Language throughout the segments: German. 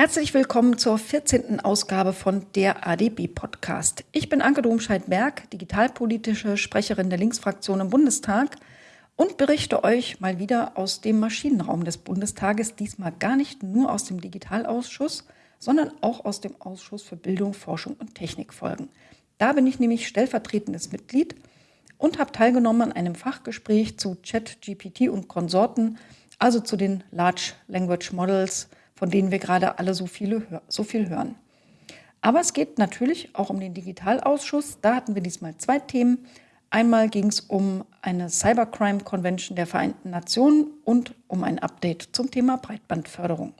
Herzlich willkommen zur 14. Ausgabe von der ADB Podcast. Ich bin Anke Domscheit-Berg, digitalpolitische Sprecherin der Linksfraktion im Bundestag und berichte euch mal wieder aus dem Maschinenraum des Bundestages, diesmal gar nicht nur aus dem Digitalausschuss, sondern auch aus dem Ausschuss für Bildung, Forschung und Technikfolgen. Da bin ich nämlich stellvertretendes Mitglied und habe teilgenommen an einem Fachgespräch zu ChatGPT und Konsorten, also zu den Large Language Models, von denen wir gerade alle so, viele, so viel hören. Aber es geht natürlich auch um den Digitalausschuss. Da hatten wir diesmal zwei Themen. Einmal ging es um eine Cybercrime Convention der Vereinten Nationen und um ein Update zum Thema Breitbandförderung.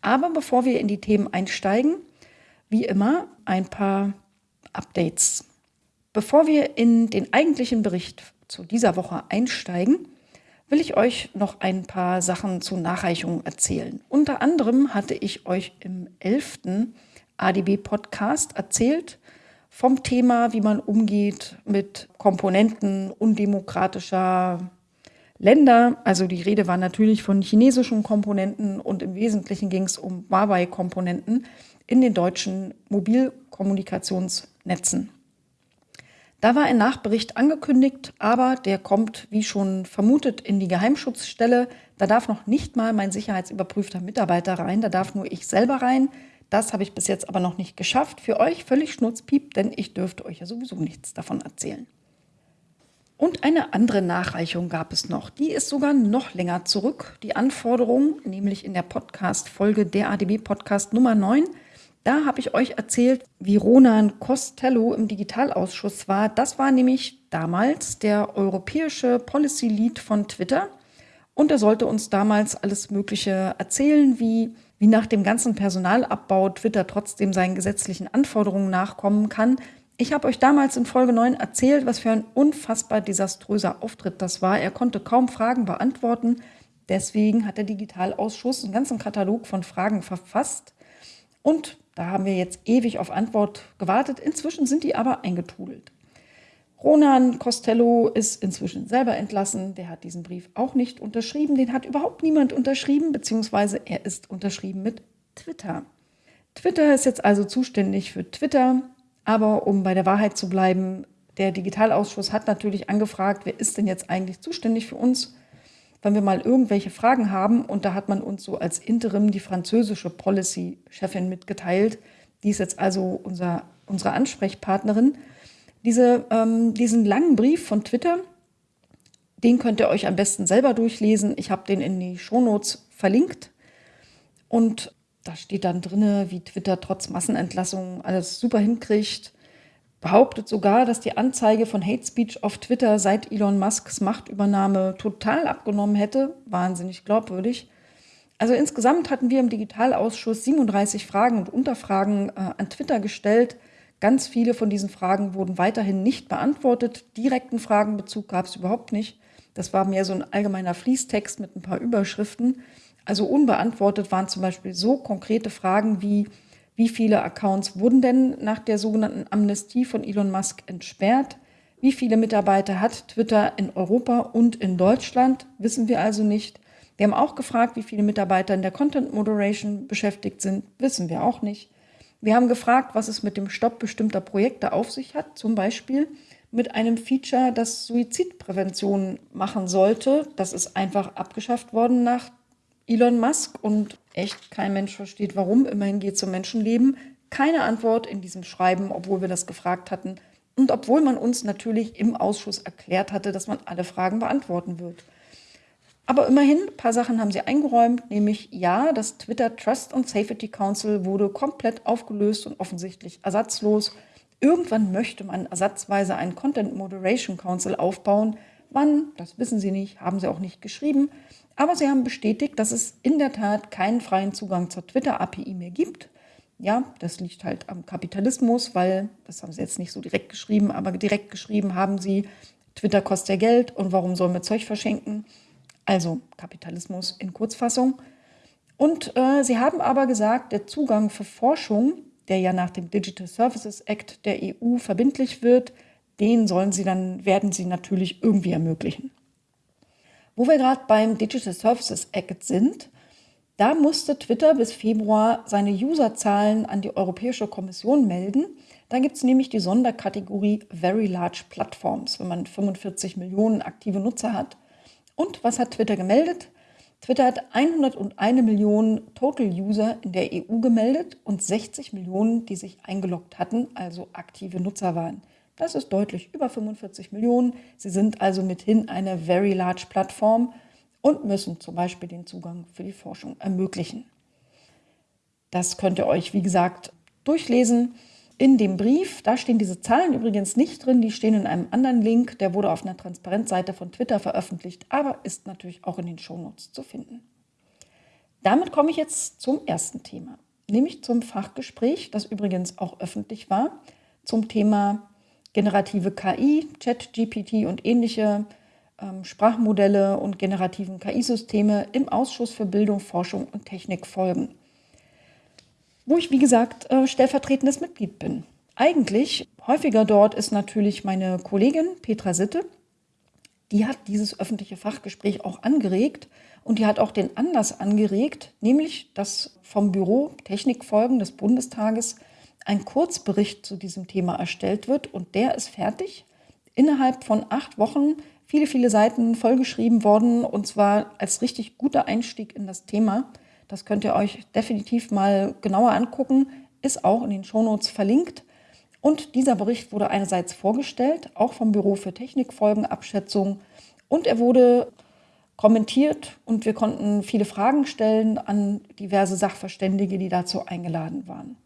Aber bevor wir in die Themen einsteigen, wie immer ein paar Updates. Bevor wir in den eigentlichen Bericht zu dieser Woche einsteigen, will ich euch noch ein paar Sachen zu Nachreichungen erzählen. Unter anderem hatte ich euch im 11. ADB-Podcast erzählt vom Thema, wie man umgeht mit Komponenten undemokratischer Länder. Also die Rede war natürlich von chinesischen Komponenten und im Wesentlichen ging es um Huawei-Komponenten in den deutschen Mobilkommunikationsnetzen. Da war ein Nachbericht angekündigt, aber der kommt, wie schon vermutet, in die Geheimschutzstelle. Da darf noch nicht mal mein sicherheitsüberprüfter Mitarbeiter rein, da darf nur ich selber rein. Das habe ich bis jetzt aber noch nicht geschafft. Für euch völlig schnurzpiep, denn ich dürfte euch ja sowieso nichts davon erzählen. Und eine andere Nachreichung gab es noch. Die ist sogar noch länger zurück. Die Anforderung, nämlich in der Podcast-Folge der ADB-Podcast Nummer 9, da habe ich euch erzählt, wie Ronan Costello im Digitalausschuss war. Das war nämlich damals der europäische Policy Lead von Twitter. Und er sollte uns damals alles Mögliche erzählen, wie, wie nach dem ganzen Personalabbau Twitter trotzdem seinen gesetzlichen Anforderungen nachkommen kann. Ich habe euch damals in Folge 9 erzählt, was für ein unfassbar desaströser Auftritt das war. Er konnte kaum Fragen beantworten. Deswegen hat der Digitalausschuss einen ganzen Katalog von Fragen verfasst. Und da haben wir jetzt ewig auf Antwort gewartet. Inzwischen sind die aber eingetrudelt. Ronan Costello ist inzwischen selber entlassen. Der hat diesen Brief auch nicht unterschrieben. Den hat überhaupt niemand unterschrieben, beziehungsweise er ist unterschrieben mit Twitter. Twitter ist jetzt also zuständig für Twitter. Aber um bei der Wahrheit zu bleiben, der Digitalausschuss hat natürlich angefragt, wer ist denn jetzt eigentlich zuständig für uns? Wenn wir mal irgendwelche Fragen haben. Und da hat man uns so als Interim die französische Policy-Chefin mitgeteilt. Die ist jetzt also unser, unsere Ansprechpartnerin. Diese, ähm, diesen langen Brief von Twitter, den könnt ihr euch am besten selber durchlesen. Ich habe den in die Shownotes verlinkt. Und da steht dann drin, wie Twitter trotz Massenentlassungen alles super hinkriegt behauptet sogar, dass die Anzeige von Hate Speech auf Twitter seit Elon Musks Machtübernahme total abgenommen hätte. Wahnsinnig glaubwürdig. Also insgesamt hatten wir im Digitalausschuss 37 Fragen und Unterfragen äh, an Twitter gestellt. Ganz viele von diesen Fragen wurden weiterhin nicht beantwortet. Direkten Fragenbezug gab es überhaupt nicht. Das war mehr so ein allgemeiner Fließtext mit ein paar Überschriften. Also unbeantwortet waren zum Beispiel so konkrete Fragen wie, wie viele Accounts wurden denn nach der sogenannten Amnestie von Elon Musk entsperrt? Wie viele Mitarbeiter hat Twitter in Europa und in Deutschland? Wissen wir also nicht. Wir haben auch gefragt, wie viele Mitarbeiter in der Content Moderation beschäftigt sind. Wissen wir auch nicht. Wir haben gefragt, was es mit dem Stopp bestimmter Projekte auf sich hat, zum Beispiel mit einem Feature, das Suizidprävention machen sollte. Das ist einfach abgeschafft worden nach Elon Musk und echt kein Mensch versteht, warum. Immerhin geht es um Menschenleben. Keine Antwort in diesem Schreiben, obwohl wir das gefragt hatten. Und obwohl man uns natürlich im Ausschuss erklärt hatte, dass man alle Fragen beantworten wird. Aber immerhin, ein paar Sachen haben sie eingeräumt, nämlich ja, das Twitter Trust and Safety Council wurde komplett aufgelöst und offensichtlich ersatzlos. Irgendwann möchte man ersatzweise einen Content Moderation Council aufbauen. Wann, das wissen sie nicht, haben sie auch nicht geschrieben. Aber sie haben bestätigt, dass es in der Tat keinen freien Zugang zur Twitter-API mehr gibt. Ja, das liegt halt am Kapitalismus, weil, das haben sie jetzt nicht so direkt geschrieben, aber direkt geschrieben haben sie, Twitter kostet ja Geld und warum sollen wir Zeug verschenken? Also Kapitalismus in Kurzfassung. Und äh, sie haben aber gesagt, der Zugang für Forschung, der ja nach dem Digital Services Act der EU verbindlich wird, den sollen sie dann, werden sie natürlich irgendwie ermöglichen. Wo wir gerade beim Digital Services Act sind, Da musste Twitter bis Februar seine Userzahlen an die Europäische Kommission melden. Da gibt es nämlich die Sonderkategorie Very Large Platforms, wenn man 45 Millionen aktive Nutzer hat. Und was hat Twitter gemeldet? Twitter hat 101 Millionen Total User in der EU gemeldet und 60 Millionen, die sich eingeloggt hatten, also aktive Nutzer waren. Das ist deutlich über 45 Millionen. Sie sind also mithin eine very large Plattform und müssen zum Beispiel den Zugang für die Forschung ermöglichen. Das könnt ihr euch, wie gesagt, durchlesen. In dem Brief, da stehen diese Zahlen übrigens nicht drin, die stehen in einem anderen Link, der wurde auf einer Transparenzseite von Twitter veröffentlicht, aber ist natürlich auch in den Shownotes zu finden. Damit komme ich jetzt zum ersten Thema, nämlich zum Fachgespräch, das übrigens auch öffentlich war, zum Thema generative KI, Chat-GPT und ähnliche ähm, Sprachmodelle und generativen KI-Systeme im Ausschuss für Bildung, Forschung und Technik folgen wo ich, wie gesagt, äh, stellvertretendes Mitglied bin. Eigentlich häufiger dort ist natürlich meine Kollegin Petra Sitte. Die hat dieses öffentliche Fachgespräch auch angeregt und die hat auch den Anlass angeregt, nämlich dass vom Büro Technikfolgen des Bundestages ein Kurzbericht zu diesem Thema erstellt wird und der ist fertig. Innerhalb von acht Wochen viele, viele Seiten vollgeschrieben worden und zwar als richtig guter Einstieg in das Thema. Das könnt ihr euch definitiv mal genauer angucken, ist auch in den Shownotes verlinkt. Und dieser Bericht wurde einerseits vorgestellt, auch vom Büro für Technikfolgenabschätzung, und er wurde kommentiert und wir konnten viele Fragen stellen an diverse Sachverständige, die dazu eingeladen waren.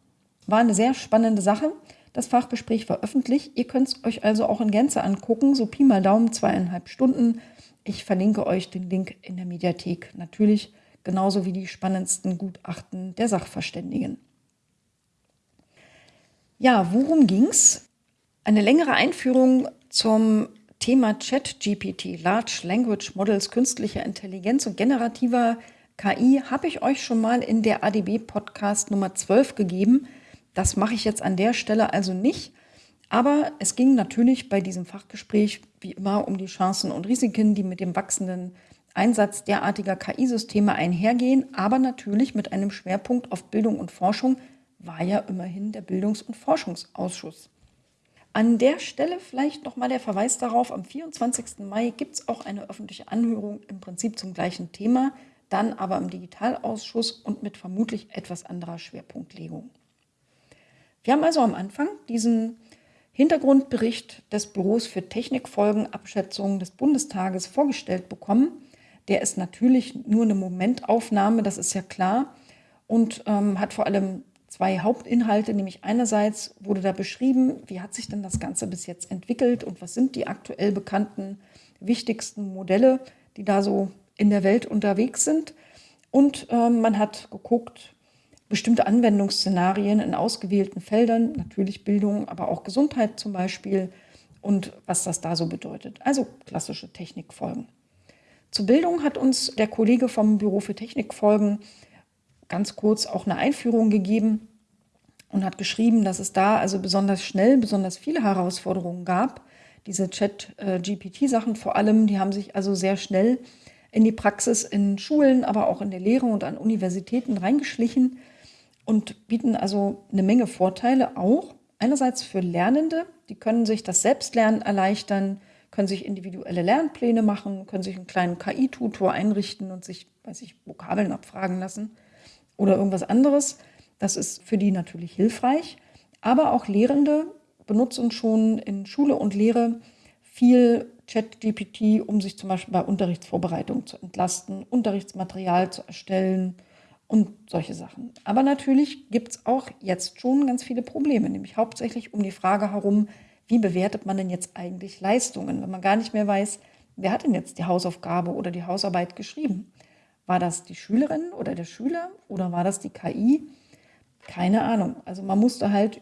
War eine sehr spannende Sache. Das Fachgespräch war öffentlich. Ihr könnt es euch also auch in Gänze angucken, so Pi mal Daumen, zweieinhalb Stunden. Ich verlinke euch den Link in der Mediathek. Natürlich genauso wie die spannendsten Gutachten der Sachverständigen. Ja, worum ging es? Eine längere Einführung zum Thema ChatGPT, Large Language Models, künstliche Intelligenz und generativer KI habe ich euch schon mal in der ADB-Podcast Nummer 12 gegeben. Das mache ich jetzt an der Stelle also nicht. Aber es ging natürlich bei diesem Fachgespräch wie immer um die Chancen und Risiken, die mit dem wachsenden Einsatz derartiger KI-Systeme einhergehen, aber natürlich mit einem Schwerpunkt auf Bildung und Forschung, war ja immerhin der Bildungs- und Forschungsausschuss. An der Stelle vielleicht nochmal der Verweis darauf, am 24. Mai gibt es auch eine öffentliche Anhörung im Prinzip zum gleichen Thema, dann aber im Digitalausschuss und mit vermutlich etwas anderer Schwerpunktlegung. Wir haben also am Anfang diesen Hintergrundbericht des Büros für Technikfolgenabschätzung des Bundestages vorgestellt bekommen der ist natürlich nur eine Momentaufnahme, das ist ja klar, und ähm, hat vor allem zwei Hauptinhalte, nämlich einerseits wurde da beschrieben, wie hat sich denn das Ganze bis jetzt entwickelt und was sind die aktuell bekannten wichtigsten Modelle, die da so in der Welt unterwegs sind. Und ähm, man hat geguckt, bestimmte Anwendungsszenarien in ausgewählten Feldern, natürlich Bildung, aber auch Gesundheit zum Beispiel und was das da so bedeutet. Also klassische Technikfolgen. Zur Bildung hat uns der Kollege vom Büro für Technikfolgen ganz kurz auch eine Einführung gegeben und hat geschrieben, dass es da also besonders schnell besonders viele Herausforderungen gab. Diese Chat-GPT-Sachen vor allem, die haben sich also sehr schnell in die Praxis in Schulen, aber auch in der Lehre und an Universitäten reingeschlichen und bieten also eine Menge Vorteile auch. Einerseits für Lernende, die können sich das Selbstlernen erleichtern, können sich individuelle Lernpläne machen, können sich einen kleinen KI-Tutor einrichten und sich, weiß ich, Vokabeln abfragen lassen oder irgendwas anderes. Das ist für die natürlich hilfreich. Aber auch Lehrende benutzen schon in Schule und Lehre viel ChatGPT, um sich zum Beispiel bei Unterrichtsvorbereitung zu entlasten, Unterrichtsmaterial zu erstellen und solche Sachen. Aber natürlich gibt es auch jetzt schon ganz viele Probleme, nämlich hauptsächlich um die Frage herum, wie bewertet man denn jetzt eigentlich Leistungen, wenn man gar nicht mehr weiß, wer hat denn jetzt die Hausaufgabe oder die Hausarbeit geschrieben? War das die Schülerin oder der Schüler oder war das die KI? Keine Ahnung. Also man musste halt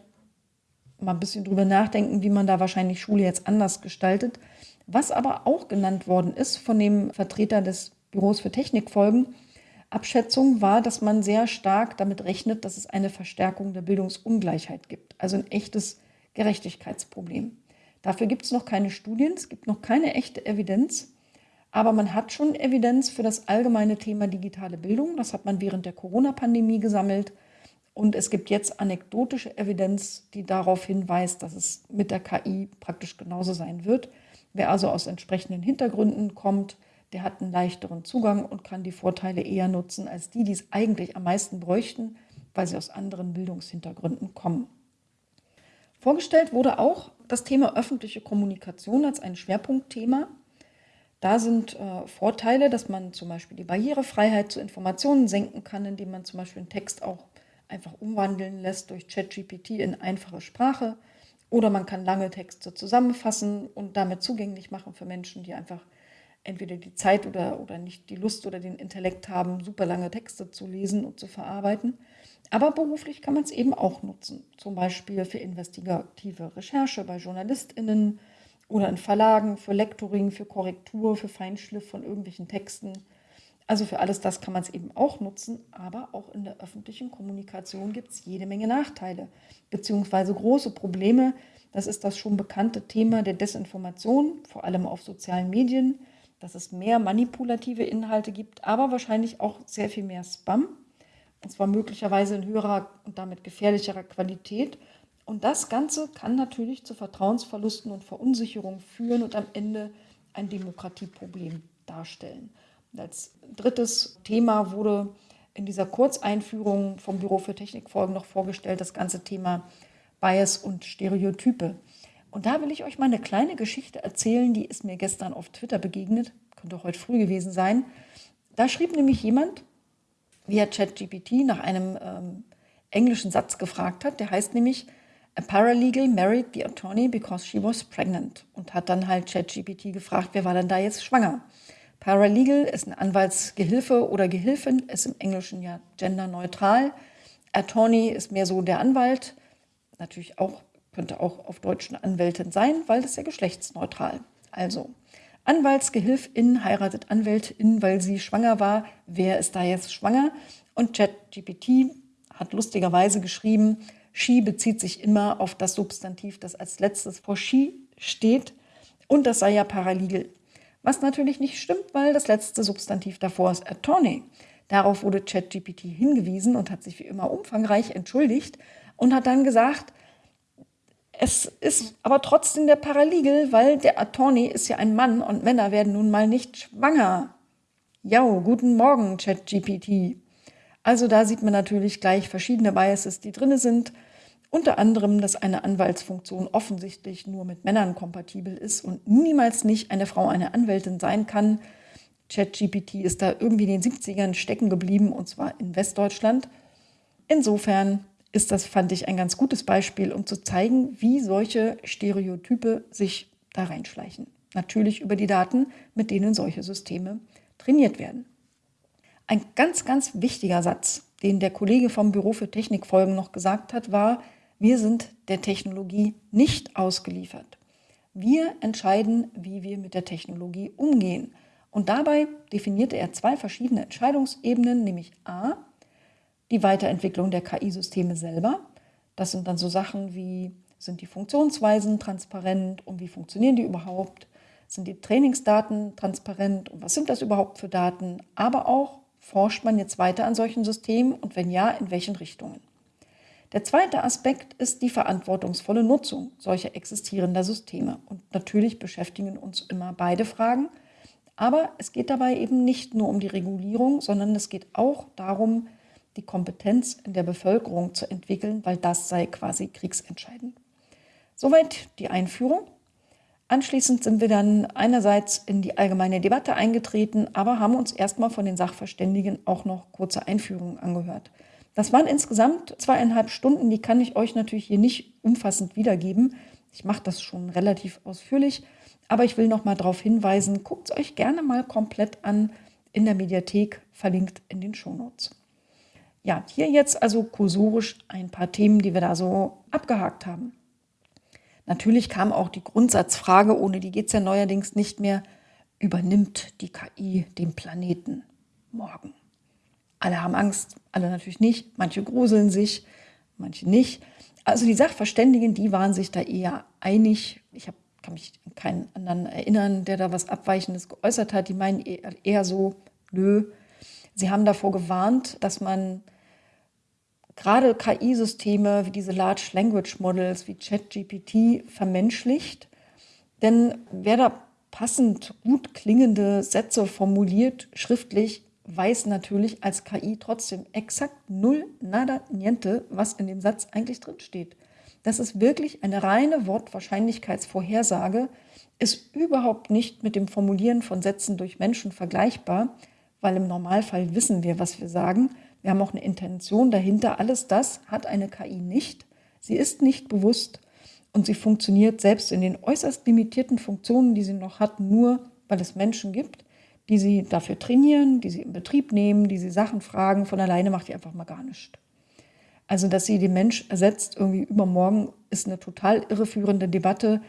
mal ein bisschen drüber nachdenken, wie man da wahrscheinlich Schule jetzt anders gestaltet. Was aber auch genannt worden ist von dem Vertreter des Büros für Technikfolgen, Abschätzung war, dass man sehr stark damit rechnet, dass es eine Verstärkung der Bildungsungleichheit gibt. Also ein echtes Gerechtigkeitsproblem. Dafür gibt es noch keine Studien, es gibt noch keine echte Evidenz. Aber man hat schon Evidenz für das allgemeine Thema digitale Bildung. Das hat man während der Corona-Pandemie gesammelt. Und es gibt jetzt anekdotische Evidenz, die darauf hinweist, dass es mit der KI praktisch genauso sein wird. Wer also aus entsprechenden Hintergründen kommt, der hat einen leichteren Zugang und kann die Vorteile eher nutzen als die, die es eigentlich am meisten bräuchten, weil sie aus anderen Bildungshintergründen kommen. Vorgestellt wurde auch das Thema öffentliche Kommunikation als ein Schwerpunktthema. Da sind äh, Vorteile, dass man zum Beispiel die Barrierefreiheit zu Informationen senken kann, indem man zum Beispiel einen Text auch einfach umwandeln lässt durch ChatGPT in einfache Sprache. Oder man kann lange Texte zusammenfassen und damit zugänglich machen für Menschen, die einfach entweder die Zeit oder, oder nicht die Lust oder den Intellekt haben, super lange Texte zu lesen und zu verarbeiten. Aber beruflich kann man es eben auch nutzen, zum Beispiel für investigative Recherche bei JournalistInnen, oder in Verlagen für Lektoring, für Korrektur, für Feinschliff von irgendwelchen Texten. Also für alles das kann man es eben auch nutzen, aber auch in der öffentlichen Kommunikation gibt es jede Menge Nachteile, beziehungsweise große Probleme. Das ist das schon bekannte Thema der Desinformation, vor allem auf sozialen Medien, dass es mehr manipulative Inhalte gibt, aber wahrscheinlich auch sehr viel mehr Spam, und zwar möglicherweise in höherer und damit gefährlicherer Qualität und das Ganze kann natürlich zu Vertrauensverlusten und Verunsicherung führen und am Ende ein Demokratieproblem darstellen. Und als drittes Thema wurde in dieser Kurzeinführung vom Büro für Technikfolgen noch vorgestellt das ganze Thema Bias und Stereotype. Und da will ich euch mal eine kleine Geschichte erzählen, die ist mir gestern auf Twitter begegnet, könnte heute früh gewesen sein. Da schrieb nämlich jemand via ChatGPT nach einem ähm, englischen Satz gefragt hat, der heißt nämlich, A paralegal married the attorney because she was pregnant und hat dann halt ChatGPT gefragt, wer war denn da jetzt schwanger? Paralegal ist ein Anwaltsgehilfe oder Gehilfin, ist im Englischen ja genderneutral. Attorney ist mehr so der Anwalt, natürlich auch, könnte auch auf Deutsch eine Anwältin sein, weil das ja geschlechtsneutral. Also, Anwaltsgehilfin heiratet Anwältin, weil sie schwanger war. Wer ist da jetzt schwanger? Und ChatGPT hat lustigerweise geschrieben, She bezieht sich immer auf das Substantiv, das als letztes vor she steht und das sei ja paralegal. Was natürlich nicht stimmt, weil das letzte Substantiv davor ist attorney. Darauf wurde ChatGPT hingewiesen und hat sich wie immer umfangreich entschuldigt und hat dann gesagt, es ist aber trotzdem der Paralegal, weil der Attorney ist ja ein Mann und Männer werden nun mal nicht schwanger. Ja, guten Morgen, ChatGPT. Also da sieht man natürlich gleich verschiedene Biases, die drin sind. Unter anderem, dass eine Anwaltsfunktion offensichtlich nur mit Männern kompatibel ist und niemals nicht eine Frau eine Anwältin sein kann. ChatGPT ist da irgendwie in den 70ern stecken geblieben und zwar in Westdeutschland. Insofern ist das, fand ich, ein ganz gutes Beispiel, um zu zeigen, wie solche Stereotype sich da reinschleichen. Natürlich über die Daten, mit denen solche Systeme trainiert werden. Ein ganz, ganz wichtiger Satz, den der Kollege vom Büro für Technikfolgen noch gesagt hat, war, wir sind der Technologie nicht ausgeliefert. Wir entscheiden, wie wir mit der Technologie umgehen. Und dabei definierte er zwei verschiedene Entscheidungsebenen, nämlich a, die Weiterentwicklung der KI-Systeme selber. Das sind dann so Sachen wie, sind die Funktionsweisen transparent und wie funktionieren die überhaupt? Sind die Trainingsdaten transparent und was sind das überhaupt für Daten? Aber auch, forscht man jetzt weiter an solchen Systemen und wenn ja, in welchen Richtungen? Der zweite Aspekt ist die verantwortungsvolle Nutzung solcher existierender Systeme. Und natürlich beschäftigen uns immer beide Fragen. Aber es geht dabei eben nicht nur um die Regulierung, sondern es geht auch darum, die Kompetenz in der Bevölkerung zu entwickeln, weil das sei quasi kriegsentscheidend. Soweit die Einführung. Anschließend sind wir dann einerseits in die allgemeine Debatte eingetreten, aber haben uns erstmal von den Sachverständigen auch noch kurze Einführungen angehört. Das waren insgesamt zweieinhalb Stunden, die kann ich euch natürlich hier nicht umfassend wiedergeben. Ich mache das schon relativ ausführlich, aber ich will noch mal darauf hinweisen, guckt es euch gerne mal komplett an in der Mediathek, verlinkt in den Shownotes. Ja, hier jetzt also kursorisch ein paar Themen, die wir da so abgehakt haben. Natürlich kam auch die Grundsatzfrage, ohne die geht es ja neuerdings nicht mehr, übernimmt die KI den Planeten morgen? Alle haben Angst, alle natürlich nicht. Manche gruseln sich, manche nicht. Also die Sachverständigen, die waren sich da eher einig. Ich habe kann mich an keinen anderen erinnern, der da was Abweichendes geäußert hat. Die meinen eher so, nö. Sie haben davor gewarnt, dass man gerade KI-Systeme wie diese Large Language Models wie ChatGPT vermenschlicht. Denn wer da passend gut klingende Sätze formuliert, schriftlich, weiß natürlich als KI trotzdem exakt null, nada, niente, was in dem Satz eigentlich drin steht. Das ist wirklich eine reine Wortwahrscheinlichkeitsvorhersage, ist überhaupt nicht mit dem Formulieren von Sätzen durch Menschen vergleichbar, weil im Normalfall wissen wir, was wir sagen. Wir haben auch eine Intention dahinter. Alles das hat eine KI nicht. Sie ist nicht bewusst und sie funktioniert selbst in den äußerst limitierten Funktionen, die sie noch hat, nur weil es Menschen gibt, die sie dafür trainieren, die sie in Betrieb nehmen, die sie Sachen fragen. Von alleine macht die einfach mal gar nichts. Also, dass sie den Mensch ersetzt, irgendwie übermorgen, ist eine total irreführende Debatte.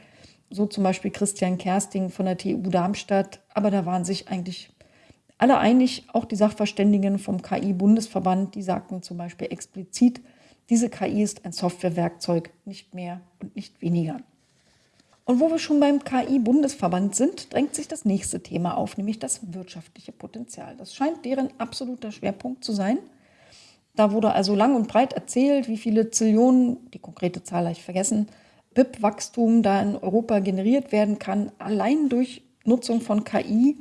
So zum Beispiel Christian Kersting von der TU Darmstadt. Aber da waren sich eigentlich alle einig, auch die Sachverständigen vom KI-Bundesverband, die sagten zum Beispiel explizit, diese KI ist ein Softwarewerkzeug, nicht mehr und nicht weniger. Und wo wir schon beim KI-Bundesverband sind, drängt sich das nächste Thema auf, nämlich das wirtschaftliche Potenzial. Das scheint deren absoluter Schwerpunkt zu sein. Da wurde also lang und breit erzählt, wie viele Zillionen, die konkrete Zahl habe ich vergessen, BIP-Wachstum da in Europa generiert werden kann, allein durch Nutzung von KI,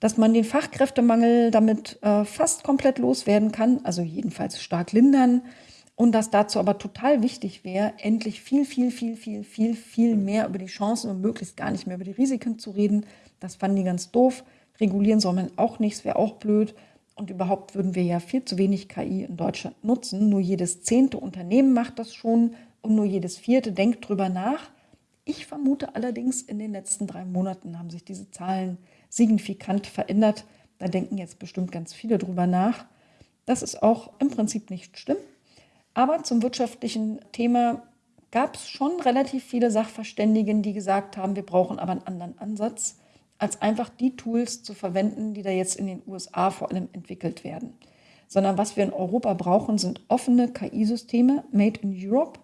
dass man den Fachkräftemangel damit äh, fast komplett loswerden kann, also jedenfalls stark lindern, und dass dazu aber total wichtig wäre, endlich viel, viel, viel, viel, viel, viel mehr über die Chancen und möglichst gar nicht mehr über die Risiken zu reden. Das fanden die ganz doof. Regulieren soll man auch nichts, wäre auch blöd. Und überhaupt würden wir ja viel zu wenig KI in Deutschland nutzen. Nur jedes zehnte Unternehmen macht das schon und nur jedes vierte denkt drüber nach. Ich vermute allerdings, in den letzten drei Monaten haben sich diese Zahlen signifikant verändert. Da denken jetzt bestimmt ganz viele drüber nach. Das ist auch im Prinzip nicht schlimm. Aber zum wirtschaftlichen Thema gab es schon relativ viele Sachverständigen, die gesagt haben, wir brauchen aber einen anderen Ansatz als einfach die Tools zu verwenden, die da jetzt in den USA vor allem entwickelt werden. Sondern was wir in Europa brauchen, sind offene KI-Systeme, made in Europe.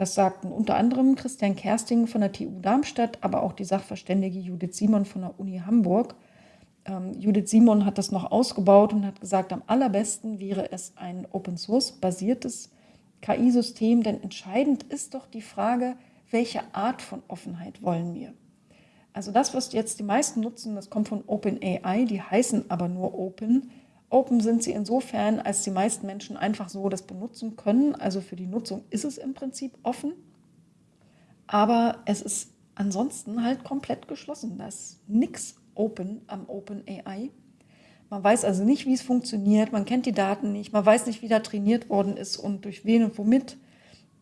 Das sagten unter anderem Christian Kersting von der TU Darmstadt, aber auch die Sachverständige Judith Simon von der Uni Hamburg. Ähm, Judith Simon hat das noch ausgebaut und hat gesagt, am allerbesten wäre es ein Open-Source-basiertes KI-System, denn entscheidend ist doch die Frage, welche Art von Offenheit wollen wir? Also das, was jetzt die meisten nutzen, das kommt von OpenAI, die heißen aber nur Open. Open sind sie insofern, als die meisten Menschen einfach so das benutzen können. Also für die Nutzung ist es im Prinzip offen. Aber es ist ansonsten halt komplett geschlossen. Da ist nichts open am OpenAI. Man weiß also nicht, wie es funktioniert, man kennt die Daten nicht, man weiß nicht, wie da trainiert worden ist und durch wen und womit.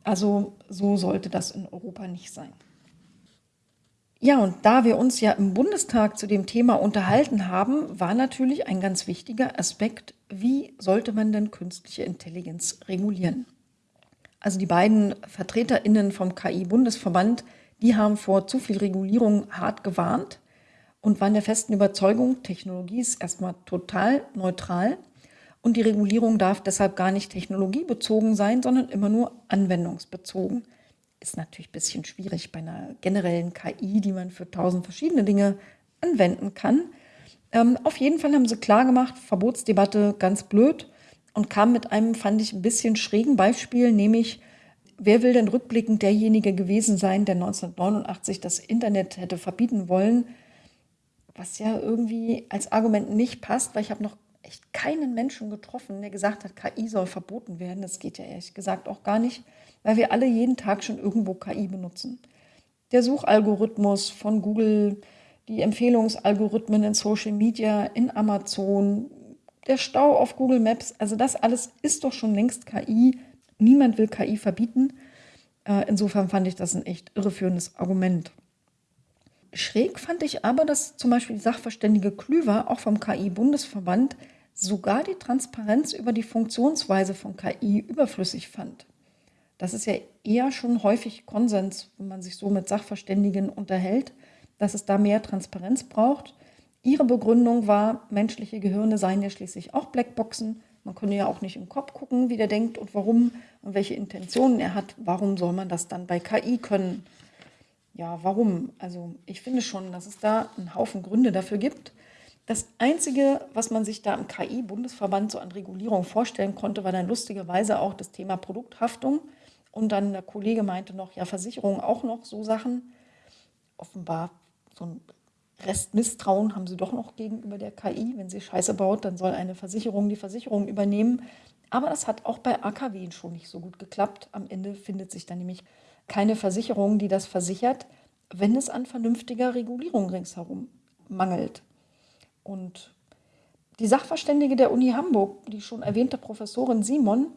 Also so sollte das in Europa nicht sein. Ja, und da wir uns ja im Bundestag zu dem Thema unterhalten haben, war natürlich ein ganz wichtiger Aspekt, wie sollte man denn künstliche Intelligenz regulieren? Also die beiden Vertreterinnen vom KI-Bundesverband, die haben vor zu viel Regulierung hart gewarnt und waren der festen Überzeugung, Technologie ist erstmal total neutral und die Regulierung darf deshalb gar nicht technologiebezogen sein, sondern immer nur anwendungsbezogen ist natürlich ein bisschen schwierig bei einer generellen KI, die man für tausend verschiedene Dinge anwenden kann. Ähm, auf jeden Fall haben sie klar gemacht, Verbotsdebatte ganz blöd und kam mit einem, fand ich, ein bisschen schrägen Beispiel, nämlich, wer will denn rückblickend derjenige gewesen sein, der 1989 das Internet hätte verbieten wollen, was ja irgendwie als Argument nicht passt, weil ich habe noch echt keinen Menschen getroffen, der gesagt hat, KI soll verboten werden. Das geht ja ehrlich gesagt auch gar nicht weil wir alle jeden Tag schon irgendwo KI benutzen. Der Suchalgorithmus von Google, die Empfehlungsalgorithmen in Social Media, in Amazon, der Stau auf Google Maps, also das alles ist doch schon längst KI. Niemand will KI verbieten. Äh, insofern fand ich das ein echt irreführendes Argument. Schräg fand ich aber, dass zum Beispiel die Sachverständige Klüver auch vom KI-Bundesverband sogar die Transparenz über die Funktionsweise von KI überflüssig fand. Das ist ja eher schon häufig Konsens, wenn man sich so mit Sachverständigen unterhält, dass es da mehr Transparenz braucht. Ihre Begründung war, menschliche Gehirne seien ja schließlich auch Blackboxen. Man könne ja auch nicht im Kopf gucken, wie der denkt und warum und welche Intentionen er hat. Warum soll man das dann bei KI können? Ja, warum? Also ich finde schon, dass es da einen Haufen Gründe dafür gibt. Das Einzige, was man sich da im KI-Bundesverband so an Regulierung vorstellen konnte, war dann lustigerweise auch das Thema Produkthaftung. Und dann der Kollege meinte noch, ja, Versicherung auch noch so Sachen. Offenbar so ein Restmisstrauen haben sie doch noch gegenüber der KI. Wenn sie Scheiße baut, dann soll eine Versicherung die Versicherung übernehmen. Aber das hat auch bei AKW schon nicht so gut geklappt. Am Ende findet sich dann nämlich keine Versicherung, die das versichert, wenn es an vernünftiger Regulierung ringsherum mangelt. Und die Sachverständige der Uni Hamburg, die schon erwähnte Professorin Simon,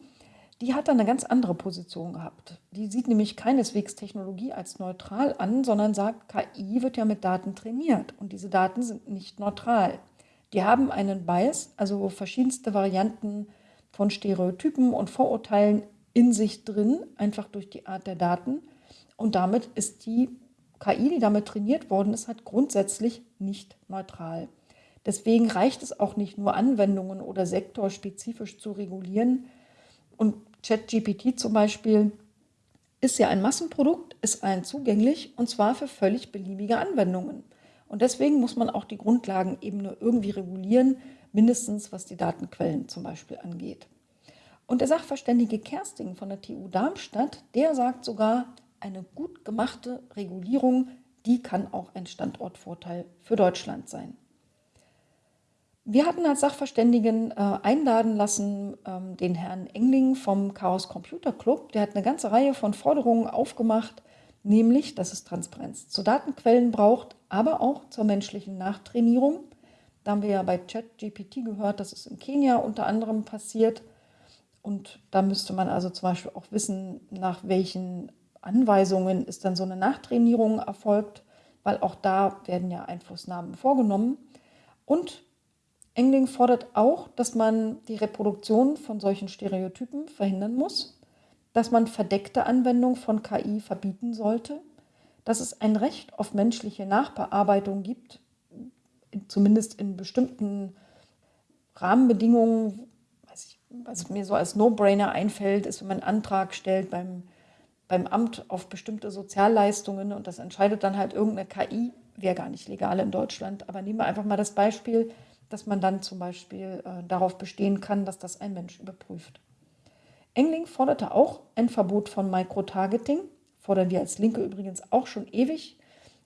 die hat da eine ganz andere Position gehabt. Die sieht nämlich keineswegs Technologie als neutral an, sondern sagt, KI wird ja mit Daten trainiert und diese Daten sind nicht neutral. Die haben einen Bias, also verschiedenste Varianten von Stereotypen und Vorurteilen in sich drin, einfach durch die Art der Daten. Und damit ist die KI, die damit trainiert worden ist, halt grundsätzlich nicht neutral. Deswegen reicht es auch nicht nur Anwendungen oder sektorspezifisch zu regulieren. Und ChatGPT zum Beispiel ist ja ein Massenprodukt, ist allen zugänglich und zwar für völlig beliebige Anwendungen. Und deswegen muss man auch die Grundlagenebene irgendwie regulieren, mindestens was die Datenquellen zum Beispiel angeht. Und der Sachverständige Kersting von der TU Darmstadt, der sagt sogar, eine gut gemachte Regulierung, die kann auch ein Standortvorteil für Deutschland sein. Wir hatten als Sachverständigen äh, einladen lassen ähm, den Herrn Engling vom Chaos Computer Club. Der hat eine ganze Reihe von Forderungen aufgemacht, nämlich, dass es Transparenz zu Datenquellen braucht, aber auch zur menschlichen Nachtrainierung. Da haben wir ja bei ChatGPT gehört, dass es in Kenia unter anderem passiert. Und da müsste man also zum Beispiel auch wissen, nach welchen Anweisungen ist dann so eine Nachtrainierung erfolgt, weil auch da werden ja Einflussnahmen vorgenommen. Und Engling fordert auch, dass man die Reproduktion von solchen Stereotypen verhindern muss, dass man verdeckte Anwendung von KI verbieten sollte, dass es ein Recht auf menschliche Nachbearbeitung gibt, zumindest in bestimmten Rahmenbedingungen. Was, mir so als No-Brainer einfällt, ist, wenn man einen Antrag stellt beim, beim Amt auf bestimmte Sozialleistungen und das entscheidet dann halt irgendeine KI, wäre gar nicht legal in Deutschland. Aber nehmen wir einfach mal das Beispiel, dass man dann zum Beispiel äh, darauf bestehen kann, dass das ein Mensch überprüft. Engling forderte auch ein Verbot von Microtargeting, fordern wir als Linke übrigens auch schon ewig,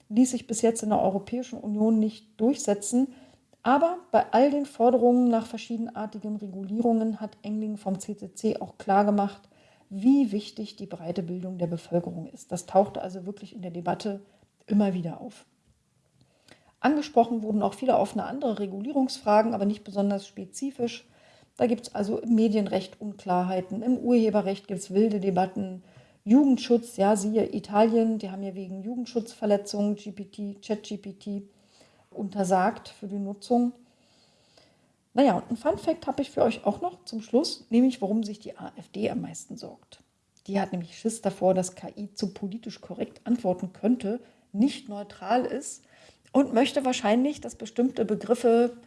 ließ sich bis jetzt in der Europäischen Union nicht durchsetzen. Aber bei all den Forderungen nach verschiedenartigen Regulierungen hat Engling vom CCC auch klargemacht, wie wichtig die breite Bildung der Bevölkerung ist. Das tauchte also wirklich in der Debatte immer wieder auf. Angesprochen wurden auch viele offene andere Regulierungsfragen, aber nicht besonders spezifisch. Da gibt es also im Medienrecht Unklarheiten, im Urheberrecht gibt es wilde Debatten, Jugendschutz, ja, siehe Italien, die haben ja wegen Jugendschutzverletzungen GPT, ChatGPT untersagt für die Nutzung. Naja, und ein Fun Fact habe ich für euch auch noch zum Schluss, nämlich warum sich die AfD am meisten sorgt. Die hat nämlich Schiss davor, dass KI zu politisch korrekt antworten könnte, nicht neutral ist und möchte wahrscheinlich, dass bestimmte Begriffe,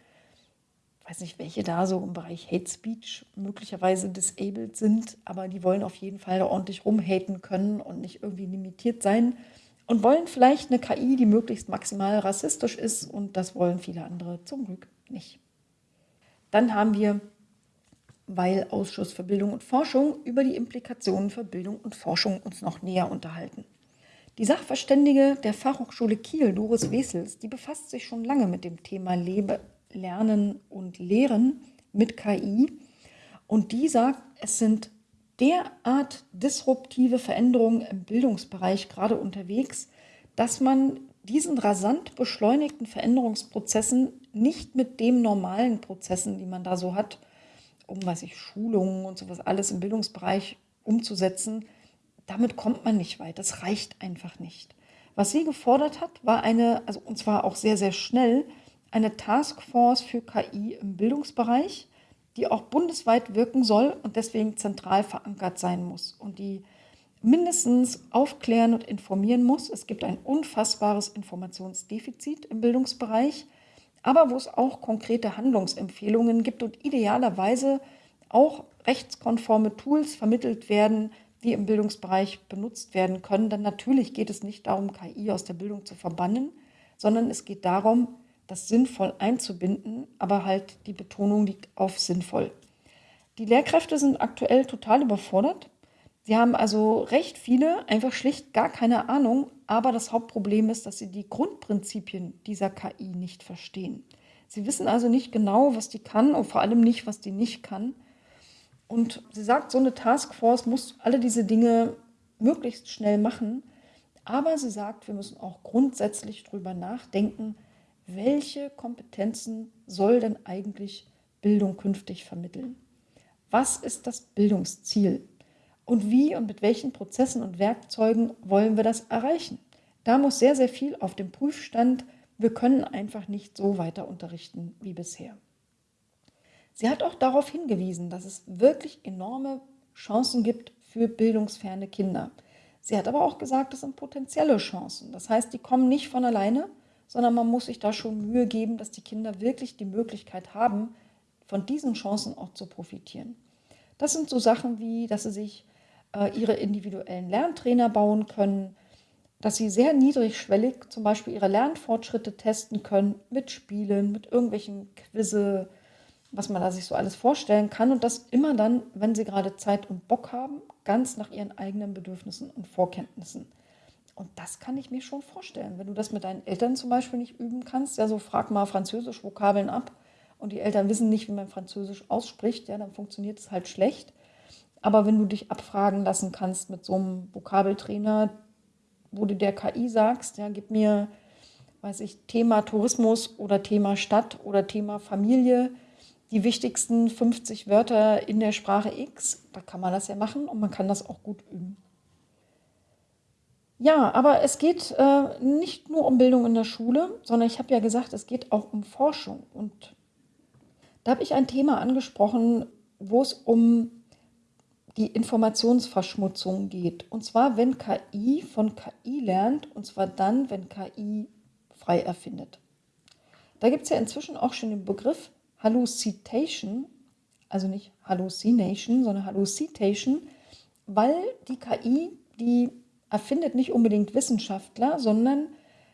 weiß nicht, welche da so im Bereich Hate Speech möglicherweise disabled sind, aber die wollen auf jeden Fall ordentlich rumhaten können und nicht irgendwie limitiert sein und wollen vielleicht eine KI, die möglichst maximal rassistisch ist und das wollen viele andere zum Glück nicht. Dann haben wir, weil Ausschuss für Bildung und Forschung, über die Implikationen für Bildung und Forschung uns noch näher unterhalten. Die Sachverständige der Fachhochschule Kiel, Doris Wesels, die befasst sich schon lange mit dem Thema Lebe, Lernen und Lehren mit KI. Und die sagt, es sind derart disruptive Veränderungen im Bildungsbereich gerade unterwegs, dass man diesen rasant beschleunigten Veränderungsprozessen nicht mit den normalen Prozessen, die man da so hat, um was ich Schulungen und sowas alles im Bildungsbereich umzusetzen, damit kommt man nicht weit. Das reicht einfach nicht. Was sie gefordert hat, war eine, also und zwar auch sehr, sehr schnell, eine Taskforce für KI im Bildungsbereich, die auch bundesweit wirken soll und deswegen zentral verankert sein muss und die mindestens aufklären und informieren muss. Es gibt ein unfassbares Informationsdefizit im Bildungsbereich, aber wo es auch konkrete Handlungsempfehlungen gibt und idealerweise auch rechtskonforme Tools vermittelt werden, die im Bildungsbereich benutzt werden können. Denn natürlich geht es nicht darum, KI aus der Bildung zu verbannen, sondern es geht darum, das sinnvoll einzubinden, aber halt die Betonung liegt auf sinnvoll. Die Lehrkräfte sind aktuell total überfordert. Sie haben also recht viele, einfach schlicht gar keine Ahnung, aber das Hauptproblem ist, dass sie die Grundprinzipien dieser KI nicht verstehen. Sie wissen also nicht genau, was die kann und vor allem nicht, was die nicht kann. Und sie sagt, so eine Taskforce muss alle diese Dinge möglichst schnell machen. Aber sie sagt, wir müssen auch grundsätzlich darüber nachdenken, welche Kompetenzen soll denn eigentlich Bildung künftig vermitteln? Was ist das Bildungsziel? Und wie und mit welchen Prozessen und Werkzeugen wollen wir das erreichen? Da muss sehr, sehr viel auf dem Prüfstand. Wir können einfach nicht so weiter unterrichten wie bisher. Sie hat auch darauf hingewiesen, dass es wirklich enorme Chancen gibt für bildungsferne Kinder. Sie hat aber auch gesagt, es sind potenzielle Chancen. Das heißt, die kommen nicht von alleine, sondern man muss sich da schon Mühe geben, dass die Kinder wirklich die Möglichkeit haben, von diesen Chancen auch zu profitieren. Das sind so Sachen wie, dass sie sich äh, ihre individuellen Lerntrainer bauen können, dass sie sehr niedrigschwellig zum Beispiel ihre Lernfortschritte testen können mit Spielen, mit irgendwelchen Quizze, was man da sich so alles vorstellen kann und das immer dann, wenn sie gerade Zeit und Bock haben, ganz nach ihren eigenen Bedürfnissen und Vorkenntnissen. Und das kann ich mir schon vorstellen. Wenn du das mit deinen Eltern zum Beispiel nicht üben kannst, ja, so frag mal Französisch Vokabeln ab und die Eltern wissen nicht, wie man Französisch ausspricht, ja, dann funktioniert es halt schlecht. Aber wenn du dich abfragen lassen kannst mit so einem Vokabeltrainer, wo du der KI sagst, ja, gib mir, weiß ich, Thema Tourismus oder Thema Stadt oder Thema Familie, die wichtigsten 50 Wörter in der Sprache X, da kann man das ja machen und man kann das auch gut üben. Ja, aber es geht äh, nicht nur um Bildung in der Schule, sondern ich habe ja gesagt, es geht auch um Forschung. Und da habe ich ein Thema angesprochen, wo es um die Informationsverschmutzung geht. Und zwar, wenn KI von KI lernt, und zwar dann, wenn KI frei erfindet. Da gibt es ja inzwischen auch schon den Begriff Hallucitation, also nicht Hallucination, sondern Hallucitation, weil die KI, die erfindet nicht unbedingt Wissenschaftler, sondern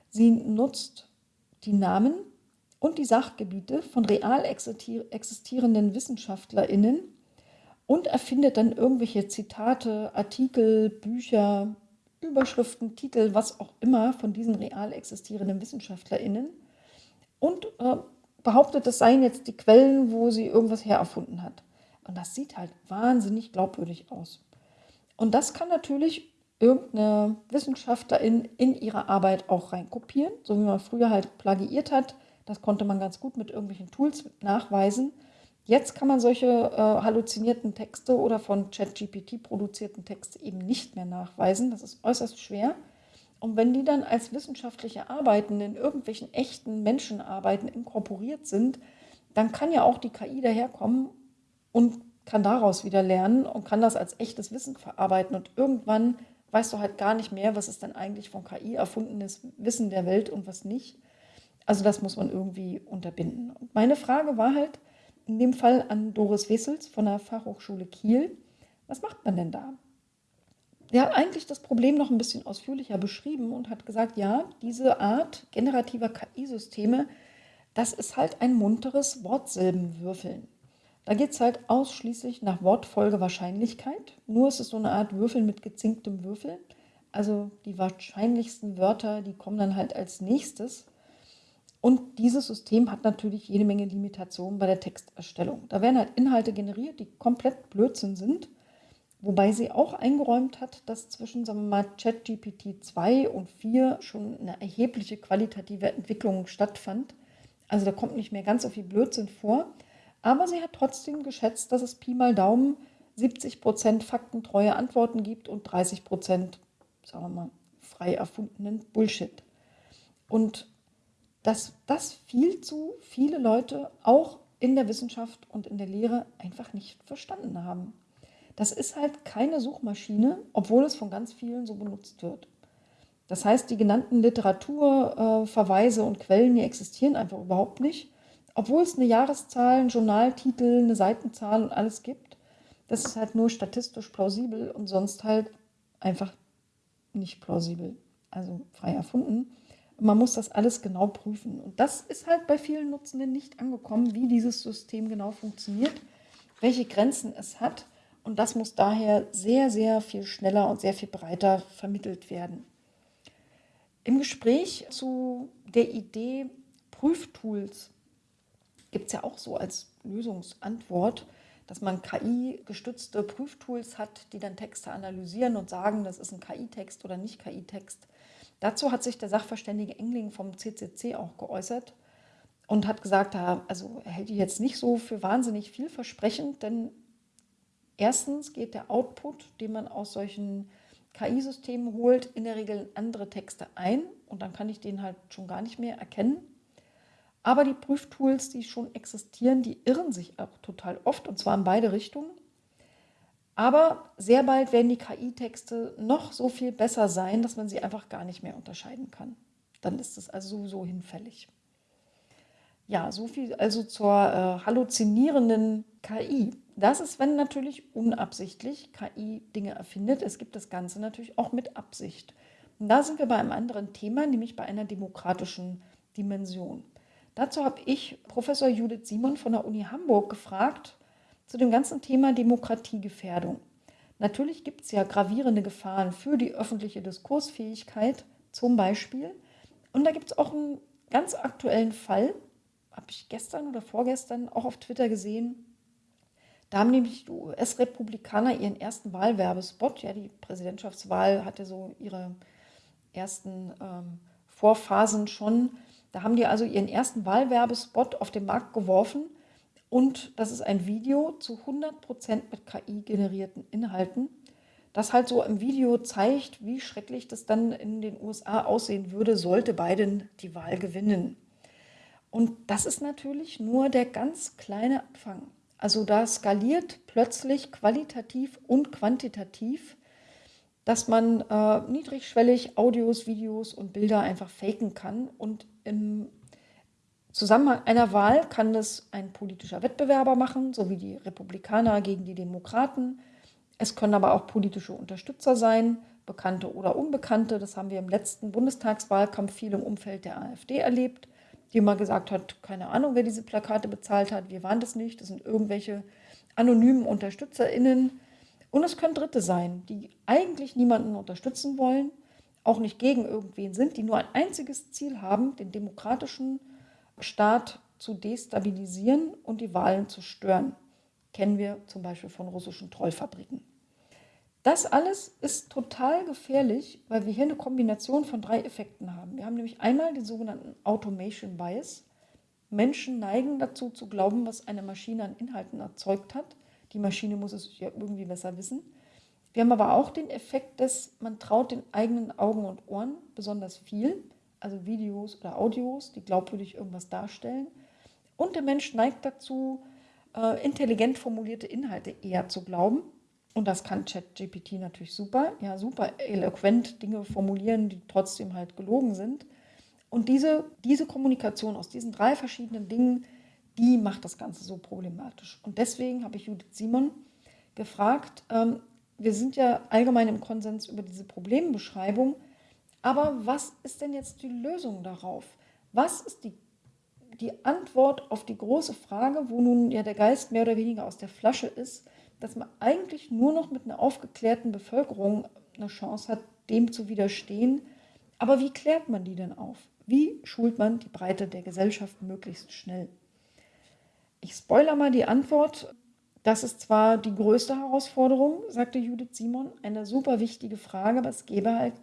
sie nutzt die Namen und die Sachgebiete von real existierenden WissenschaftlerInnen und erfindet dann irgendwelche Zitate, Artikel, Bücher, Überschriften, Titel, was auch immer von diesen real existierenden WissenschaftlerInnen und äh, behauptet, das seien jetzt die Quellen, wo sie irgendwas hererfunden hat. Und das sieht halt wahnsinnig glaubwürdig aus. Und das kann natürlich irgendeine Wissenschaftlerin in ihre Arbeit auch reinkopieren, so wie man früher halt plagiiert hat. Das konnte man ganz gut mit irgendwelchen Tools nachweisen. Jetzt kann man solche äh, halluzinierten Texte oder von ChatGPT produzierten Texte eben nicht mehr nachweisen. Das ist äußerst schwer. Und wenn die dann als wissenschaftliche Arbeiten in irgendwelchen echten Menschenarbeiten inkorporiert sind, dann kann ja auch die KI daherkommen und kann daraus wieder lernen und kann das als echtes Wissen verarbeiten. Und irgendwann weißt du halt gar nicht mehr, was ist denn eigentlich von KI erfundenes Wissen der Welt und was nicht. Also das muss man irgendwie unterbinden. Und meine Frage war halt in dem Fall an Doris Wessels von der Fachhochschule Kiel, was macht man denn da? Der hat eigentlich das Problem noch ein bisschen ausführlicher beschrieben und hat gesagt, ja, diese Art generativer KI-Systeme, das ist halt ein munteres Wortsilbenwürfeln. Da geht es halt ausschließlich nach Wortfolgewahrscheinlichkeit. Nur ist es so eine Art Würfeln mit gezinktem Würfel. Also die wahrscheinlichsten Wörter, die kommen dann halt als nächstes. Und dieses System hat natürlich jede Menge Limitationen bei der Texterstellung. Da werden halt Inhalte generiert, die komplett Blödsinn sind. Wobei sie auch eingeräumt hat, dass zwischen ChatGPT 2 und 4 schon eine erhebliche qualitative Entwicklung stattfand. Also da kommt nicht mehr ganz so viel Blödsinn vor. Aber sie hat trotzdem geschätzt, dass es Pi mal Daumen 70 Prozent faktentreue Antworten gibt und 30 Prozent, sagen wir mal, frei erfundenen Bullshit. Und dass das viel zu viele Leute auch in der Wissenschaft und in der Lehre einfach nicht verstanden haben. Das ist halt keine Suchmaschine, obwohl es von ganz vielen so benutzt wird. Das heißt, die genannten Literaturverweise und Quellen, die existieren einfach überhaupt nicht obwohl es eine Jahreszahl, einen Journaltitel, eine Seitenzahl und alles gibt. Das ist halt nur statistisch plausibel und sonst halt einfach nicht plausibel, also frei erfunden. Man muss das alles genau prüfen. Und das ist halt bei vielen Nutzenden nicht angekommen, wie dieses System genau funktioniert, welche Grenzen es hat. Und das muss daher sehr, sehr viel schneller und sehr viel breiter vermittelt werden. Im Gespräch zu der Idee Prüftools gibt es ja auch so als Lösungsantwort, dass man KI-gestützte Prüftools hat, die dann Texte analysieren und sagen, das ist ein KI-Text oder nicht KI-Text. Dazu hat sich der Sachverständige Engling vom CCC auch geäußert und hat gesagt, also er hält die jetzt nicht so für wahnsinnig vielversprechend, denn erstens geht der Output, den man aus solchen KI-Systemen holt, in der Regel in andere Texte ein und dann kann ich den halt schon gar nicht mehr erkennen. Aber die Prüftools, die schon existieren, die irren sich auch total oft und zwar in beide Richtungen. Aber sehr bald werden die KI-Texte noch so viel besser sein, dass man sie einfach gar nicht mehr unterscheiden kann. Dann ist es also sowieso hinfällig. Ja, so viel also zur äh, halluzinierenden KI. Das ist, wenn natürlich unabsichtlich KI Dinge erfindet. Es gibt das Ganze natürlich auch mit Absicht. Und da sind wir bei einem anderen Thema, nämlich bei einer demokratischen Dimension. Dazu habe ich Professor Judith Simon von der Uni Hamburg gefragt, zu dem ganzen Thema Demokratiegefährdung. Natürlich gibt es ja gravierende Gefahren für die öffentliche Diskursfähigkeit, zum Beispiel. Und da gibt es auch einen ganz aktuellen Fall, habe ich gestern oder vorgestern auch auf Twitter gesehen. Da haben nämlich die US-Republikaner ihren ersten Wahlwerbespot, ja, die Präsidentschaftswahl hatte so ihre ersten ähm, Vorphasen schon. Da haben die also ihren ersten Wahlwerbespot auf den Markt geworfen und das ist ein Video zu 100% mit KI generierten Inhalten, das halt so im Video zeigt, wie schrecklich das dann in den USA aussehen würde, sollte Biden die Wahl gewinnen. Und das ist natürlich nur der ganz kleine Anfang. Also da skaliert plötzlich qualitativ und quantitativ, dass man äh, niedrigschwellig Audios, Videos und Bilder einfach faken kann und im Zusammenhang einer Wahl kann das ein politischer Wettbewerber machen, so wie die Republikaner gegen die Demokraten. Es können aber auch politische Unterstützer sein, bekannte oder unbekannte. Das haben wir im letzten Bundestagswahlkampf viel im Umfeld der AfD erlebt, die immer gesagt hat, keine Ahnung, wer diese Plakate bezahlt hat. Wir waren das nicht. Das sind irgendwelche anonymen UnterstützerInnen. Und es können Dritte sein, die eigentlich niemanden unterstützen wollen, auch nicht gegen irgendwen sind, die nur ein einziges Ziel haben, den demokratischen Staat zu destabilisieren und die Wahlen zu stören. Kennen wir zum Beispiel von russischen Trollfabriken. Das alles ist total gefährlich, weil wir hier eine Kombination von drei Effekten haben. Wir haben nämlich einmal den sogenannten Automation Bias. Menschen neigen dazu zu glauben, was eine Maschine an Inhalten erzeugt hat. Die Maschine muss es ja irgendwie besser wissen. Wir haben aber auch den Effekt, dass man traut den eigenen Augen und Ohren besonders viel also Videos oder Audios, die glaubwürdig irgendwas darstellen. Und der Mensch neigt dazu, äh, intelligent formulierte Inhalte eher zu glauben. Und das kann ChatGPT natürlich super, ja, super eloquent Dinge formulieren, die trotzdem halt gelogen sind. Und diese, diese Kommunikation aus diesen drei verschiedenen Dingen, die macht das Ganze so problematisch. Und deswegen habe ich Judith Simon gefragt, ähm, wir sind ja allgemein im Konsens über diese Problembeschreibung, aber was ist denn jetzt die Lösung darauf? Was ist die, die Antwort auf die große Frage, wo nun ja der Geist mehr oder weniger aus der Flasche ist, dass man eigentlich nur noch mit einer aufgeklärten Bevölkerung eine Chance hat, dem zu widerstehen. Aber wie klärt man die denn auf? Wie schult man die Breite der Gesellschaft möglichst schnell? Ich spoiler mal die Antwort. Das ist zwar die größte Herausforderung, sagte Judith Simon, eine super wichtige Frage, aber es gäbe halt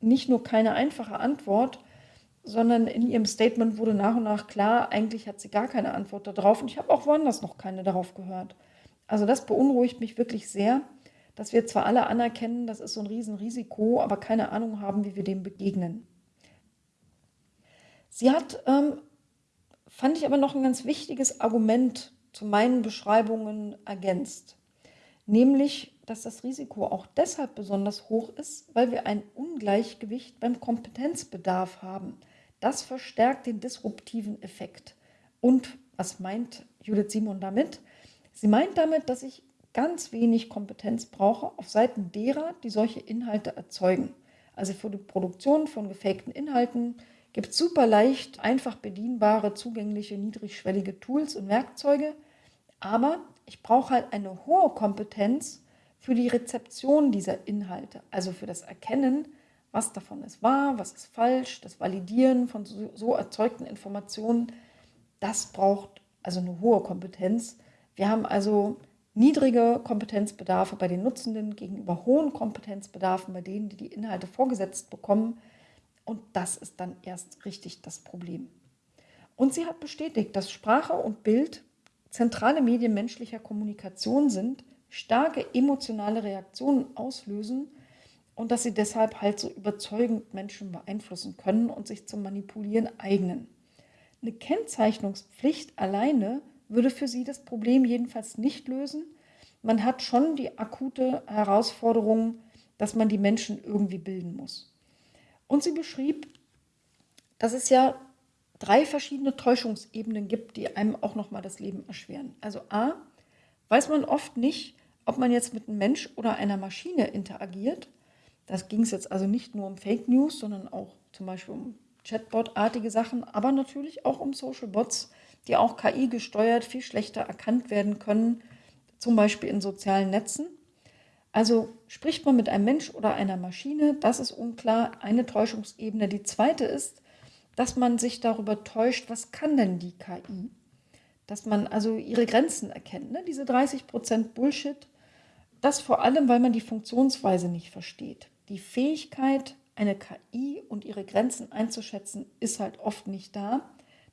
nicht nur keine einfache Antwort, sondern in ihrem Statement wurde nach und nach klar, eigentlich hat sie gar keine Antwort darauf und ich habe auch woanders noch keine darauf gehört. Also das beunruhigt mich wirklich sehr, dass wir zwar alle anerkennen, das ist so ein Riesenrisiko, aber keine Ahnung haben, wie wir dem begegnen. Sie hat, ähm, fand ich aber noch ein ganz wichtiges Argument zu meinen Beschreibungen ergänzt, nämlich dass das Risiko auch deshalb besonders hoch ist, weil wir ein Ungleichgewicht beim Kompetenzbedarf haben. Das verstärkt den disruptiven Effekt. Und was meint Judith Simon damit? Sie meint damit, dass ich ganz wenig Kompetenz brauche auf Seiten derer, die solche Inhalte erzeugen. Also für die Produktion von gefakten Inhalten gibt es super leicht, einfach bedienbare, zugängliche, niedrigschwellige Tools und Werkzeuge. Aber ich brauche halt eine hohe Kompetenz für die Rezeption dieser Inhalte, also für das Erkennen, was davon ist wahr, was ist falsch, das Validieren von so, so erzeugten Informationen. Das braucht also eine hohe Kompetenz. Wir haben also niedrige Kompetenzbedarfe bei den Nutzenden gegenüber hohen Kompetenzbedarfen bei denen, die die Inhalte vorgesetzt bekommen. Und das ist dann erst richtig das Problem. Und sie hat bestätigt, dass Sprache und Bild zentrale Medien menschlicher Kommunikation sind, starke emotionale Reaktionen auslösen und dass sie deshalb halt so überzeugend Menschen beeinflussen können und sich zum Manipulieren eignen. Eine Kennzeichnungspflicht alleine würde für sie das Problem jedenfalls nicht lösen. Man hat schon die akute Herausforderung, dass man die Menschen irgendwie bilden muss. Und sie beschrieb, dass es ja drei verschiedene Täuschungsebenen gibt, die einem auch nochmal das Leben erschweren. Also a, weiß man oft nicht, ob man jetzt mit einem Mensch oder einer Maschine interagiert. Das ging es jetzt also nicht nur um Fake News, sondern auch zum Beispiel um Chatbot-artige Sachen, aber natürlich auch um Social Bots, die auch KI gesteuert viel schlechter erkannt werden können, zum Beispiel in sozialen Netzen. Also spricht man mit einem Mensch oder einer Maschine, das ist unklar, eine Täuschungsebene. Die zweite ist, dass man sich darüber täuscht, was kann denn die KI? Dass man also ihre Grenzen erkennt. Ne? Diese 30% Bullshit, das vor allem, weil man die Funktionsweise nicht versteht. Die Fähigkeit, eine KI und ihre Grenzen einzuschätzen, ist halt oft nicht da.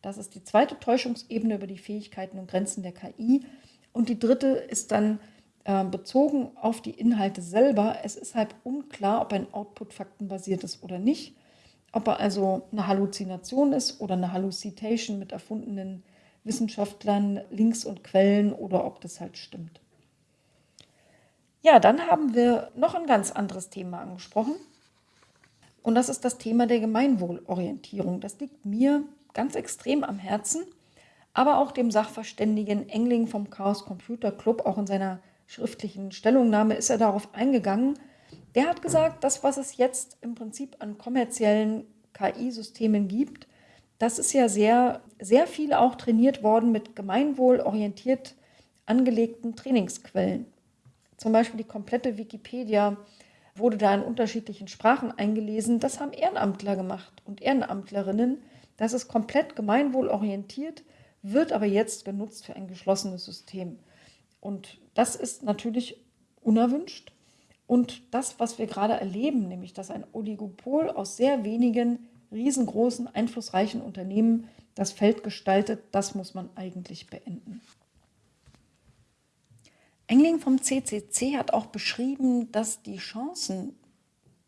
Das ist die zweite Täuschungsebene über die Fähigkeiten und Grenzen der KI. Und die dritte ist dann äh, bezogen auf die Inhalte selber. Es ist halt unklar, ob ein Output faktenbasiert ist oder nicht. Ob er also eine Halluzination ist oder eine Hallucitation mit erfundenen Wissenschaftlern, Links und Quellen oder ob das halt stimmt. Ja, dann haben wir noch ein ganz anderes Thema angesprochen. Und das ist das Thema der Gemeinwohlorientierung. Das liegt mir ganz extrem am Herzen, aber auch dem Sachverständigen Engling vom Chaos Computer Club, auch in seiner schriftlichen Stellungnahme ist er darauf eingegangen. Der hat gesagt, das, was es jetzt im Prinzip an kommerziellen KI-Systemen gibt, das ist ja sehr, sehr viel auch trainiert worden mit gemeinwohlorientiert angelegten Trainingsquellen. Zum Beispiel die komplette Wikipedia wurde da in unterschiedlichen Sprachen eingelesen. Das haben Ehrenamtler gemacht und Ehrenamtlerinnen. Das ist komplett gemeinwohlorientiert, wird aber jetzt genutzt für ein geschlossenes System. Und das ist natürlich unerwünscht. Und das, was wir gerade erleben, nämlich dass ein Oligopol aus sehr wenigen riesengroßen, einflussreichen Unternehmen das Feld gestaltet, das muss man eigentlich beenden. Engling vom CCC hat auch beschrieben, dass die Chancen,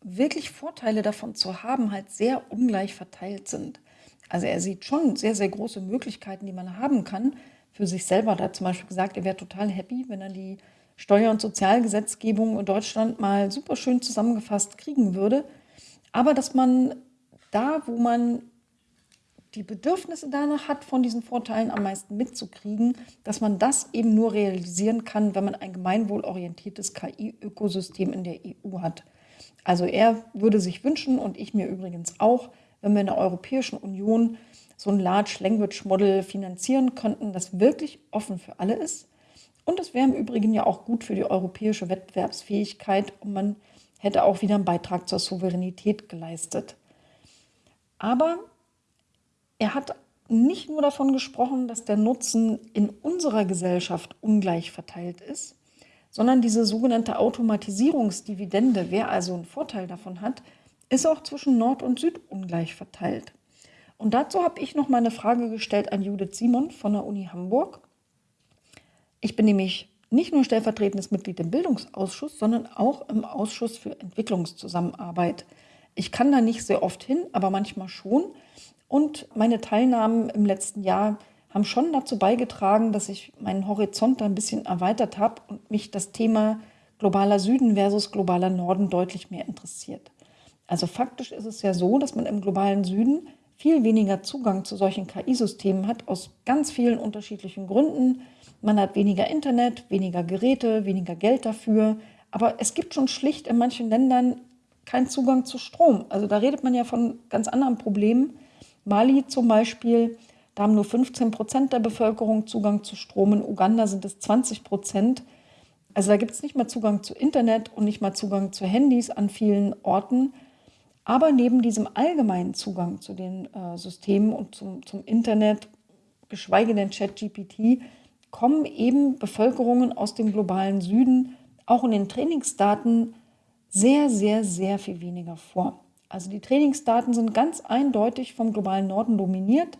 wirklich Vorteile davon zu haben, halt sehr ungleich verteilt sind. Also er sieht schon sehr, sehr große Möglichkeiten, die man haben kann für sich selber. Da hat zum Beispiel gesagt, er wäre total happy, wenn er die Steuer- und Sozialgesetzgebung in Deutschland mal super schön zusammengefasst kriegen würde. Aber dass man da, wo man die Bedürfnisse danach hat, von diesen Vorteilen am meisten mitzukriegen, dass man das eben nur realisieren kann, wenn man ein gemeinwohlorientiertes KI-Ökosystem in der EU hat. Also er würde sich wünschen und ich mir übrigens auch, wenn wir in der Europäischen Union so ein Large Language Model finanzieren könnten, das wirklich offen für alle ist. Und das wäre im Übrigen ja auch gut für die europäische Wettbewerbsfähigkeit und man hätte auch wieder einen Beitrag zur Souveränität geleistet. Aber er hat nicht nur davon gesprochen, dass der Nutzen in unserer Gesellschaft ungleich verteilt ist, sondern diese sogenannte Automatisierungsdividende, wer also einen Vorteil davon hat, ist auch zwischen Nord und Süd ungleich verteilt. Und dazu habe ich noch mal eine Frage gestellt an Judith Simon von der Uni Hamburg. Ich bin nämlich nicht nur stellvertretendes Mitglied im Bildungsausschuss, sondern auch im Ausschuss für Entwicklungszusammenarbeit. Ich kann da nicht sehr oft hin, aber manchmal schon. Und meine Teilnahmen im letzten Jahr haben schon dazu beigetragen, dass ich meinen Horizont ein bisschen erweitert habe und mich das Thema globaler Süden versus globaler Norden deutlich mehr interessiert. Also faktisch ist es ja so, dass man im globalen Süden viel weniger Zugang zu solchen KI-Systemen hat, aus ganz vielen unterschiedlichen Gründen. Man hat weniger Internet, weniger Geräte, weniger Geld dafür. Aber es gibt schon schlicht in manchen Ländern keinen Zugang zu Strom. Also da redet man ja von ganz anderen Problemen. Mali zum Beispiel, da haben nur 15 Prozent der Bevölkerung Zugang zu Strom. In Uganda sind es 20 Prozent. Also da gibt es nicht mal Zugang zu Internet und nicht mal Zugang zu Handys an vielen Orten. Aber neben diesem allgemeinen Zugang zu den äh, Systemen und zum, zum Internet, geschweige denn ChatGPT, kommen eben Bevölkerungen aus dem globalen Süden auch in den Trainingsdaten sehr, sehr, sehr viel weniger vor. Also die Trainingsdaten sind ganz eindeutig vom globalen Norden dominiert.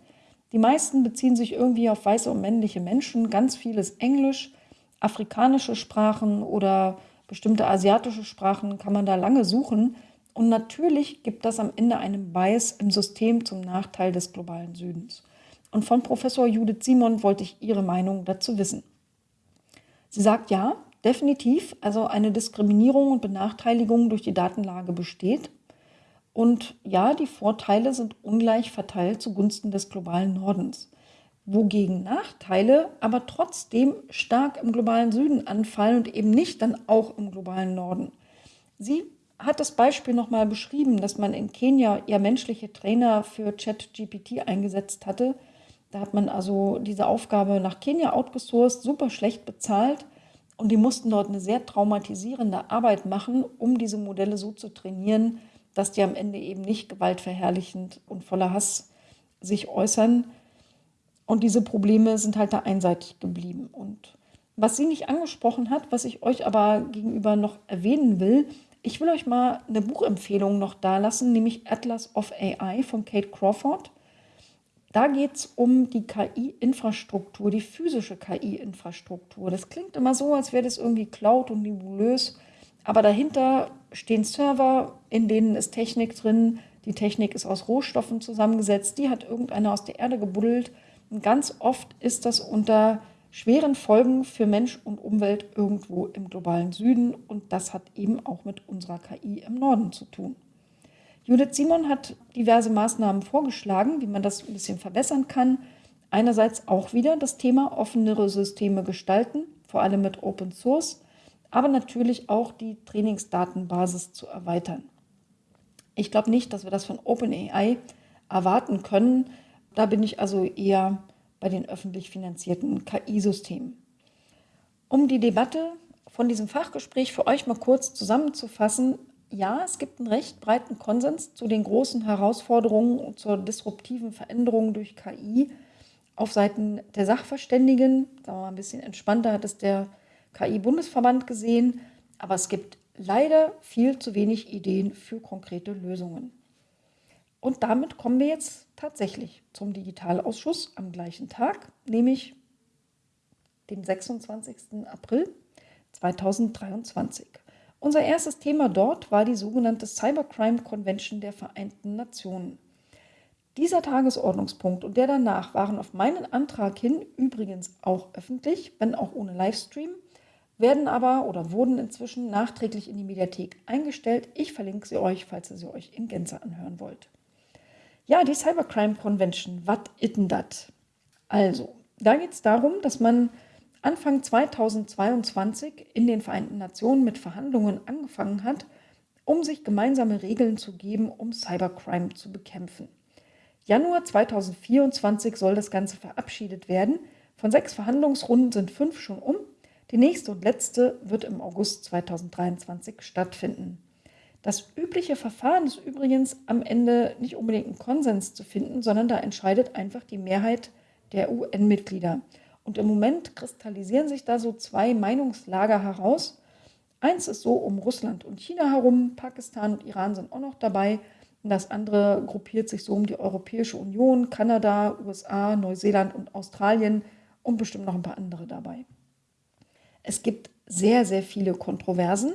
Die meisten beziehen sich irgendwie auf weiße und männliche Menschen. Ganz vieles Englisch, afrikanische Sprachen oder bestimmte asiatische Sprachen kann man da lange suchen. Und natürlich gibt das am Ende einen Bias im System zum Nachteil des globalen Südens. Und von Professor Judith Simon wollte ich ihre Meinung dazu wissen. Sie sagt ja, definitiv, also eine Diskriminierung und Benachteiligung durch die Datenlage besteht. Und ja, die Vorteile sind ungleich verteilt zugunsten des globalen Nordens. Wogegen Nachteile aber trotzdem stark im globalen Süden anfallen und eben nicht dann auch im globalen Norden. Sie hat das Beispiel nochmal beschrieben, dass man in Kenia ja menschliche Trainer für ChatGPT eingesetzt hatte. Da hat man also diese Aufgabe nach Kenia outgesourced, super schlecht bezahlt und die mussten dort eine sehr traumatisierende Arbeit machen, um diese Modelle so zu trainieren, dass die am Ende eben nicht gewaltverherrlichend und voller Hass sich äußern. Und diese Probleme sind halt da einseitig geblieben. Und was sie nicht angesprochen hat, was ich euch aber gegenüber noch erwähnen will, ich will euch mal eine Buchempfehlung noch da lassen, nämlich Atlas of AI von Kate Crawford. Da geht es um die KI-Infrastruktur, die physische KI-Infrastruktur. Das klingt immer so, als wäre das irgendwie Cloud und nebulös. Aber dahinter stehen Server, in denen ist Technik drin. Die Technik ist aus Rohstoffen zusammengesetzt. Die hat irgendeiner aus der Erde gebuddelt. Und ganz oft ist das unter schweren Folgen für Mensch und Umwelt irgendwo im globalen Süden. Und das hat eben auch mit unserer KI im Norden zu tun. Judith Simon hat diverse Maßnahmen vorgeschlagen, wie man das ein bisschen verbessern kann. Einerseits auch wieder das Thema offenere Systeme gestalten, vor allem mit Open Source, aber natürlich auch die Trainingsdatenbasis zu erweitern. Ich glaube nicht, dass wir das von OpenAI erwarten können. Da bin ich also eher bei den öffentlich finanzierten KI-Systemen. Um die Debatte von diesem Fachgespräch für euch mal kurz zusammenzufassen, ja, es gibt einen recht breiten Konsens zu den großen Herausforderungen und zur disruptiven Veränderung durch KI auf Seiten der Sachverständigen. Sagen wir mal ein bisschen entspannter hat es der KI-Bundesverband gesehen, aber es gibt leider viel zu wenig Ideen für konkrete Lösungen. Und damit kommen wir jetzt tatsächlich zum Digitalausschuss am gleichen Tag, nämlich dem 26. April 2023. Unser erstes Thema dort war die sogenannte Cybercrime Convention der Vereinten Nationen. Dieser Tagesordnungspunkt und der danach waren auf meinen Antrag hin übrigens auch öffentlich, wenn auch ohne Livestream, werden aber oder wurden inzwischen nachträglich in die Mediathek eingestellt. Ich verlinke sie euch, falls ihr sie euch in Gänze anhören wollt. Ja, die Cybercrime Convention, was ist denn das? Also, da geht es darum, dass man Anfang 2022 in den Vereinten Nationen mit Verhandlungen angefangen hat, um sich gemeinsame Regeln zu geben, um Cybercrime zu bekämpfen. Januar 2024 soll das Ganze verabschiedet werden. Von sechs Verhandlungsrunden sind fünf schon um. Die nächste und letzte wird im August 2023 stattfinden. Das übliche Verfahren ist übrigens am Ende nicht unbedingt einen Konsens zu finden, sondern da entscheidet einfach die Mehrheit der UN-Mitglieder. Und im Moment kristallisieren sich da so zwei Meinungslager heraus. Eins ist so um Russland und China herum, Pakistan und Iran sind auch noch dabei. Und das andere gruppiert sich so um die Europäische Union, Kanada, USA, Neuseeland und Australien und bestimmt noch ein paar andere dabei. Es gibt sehr, sehr viele Kontroversen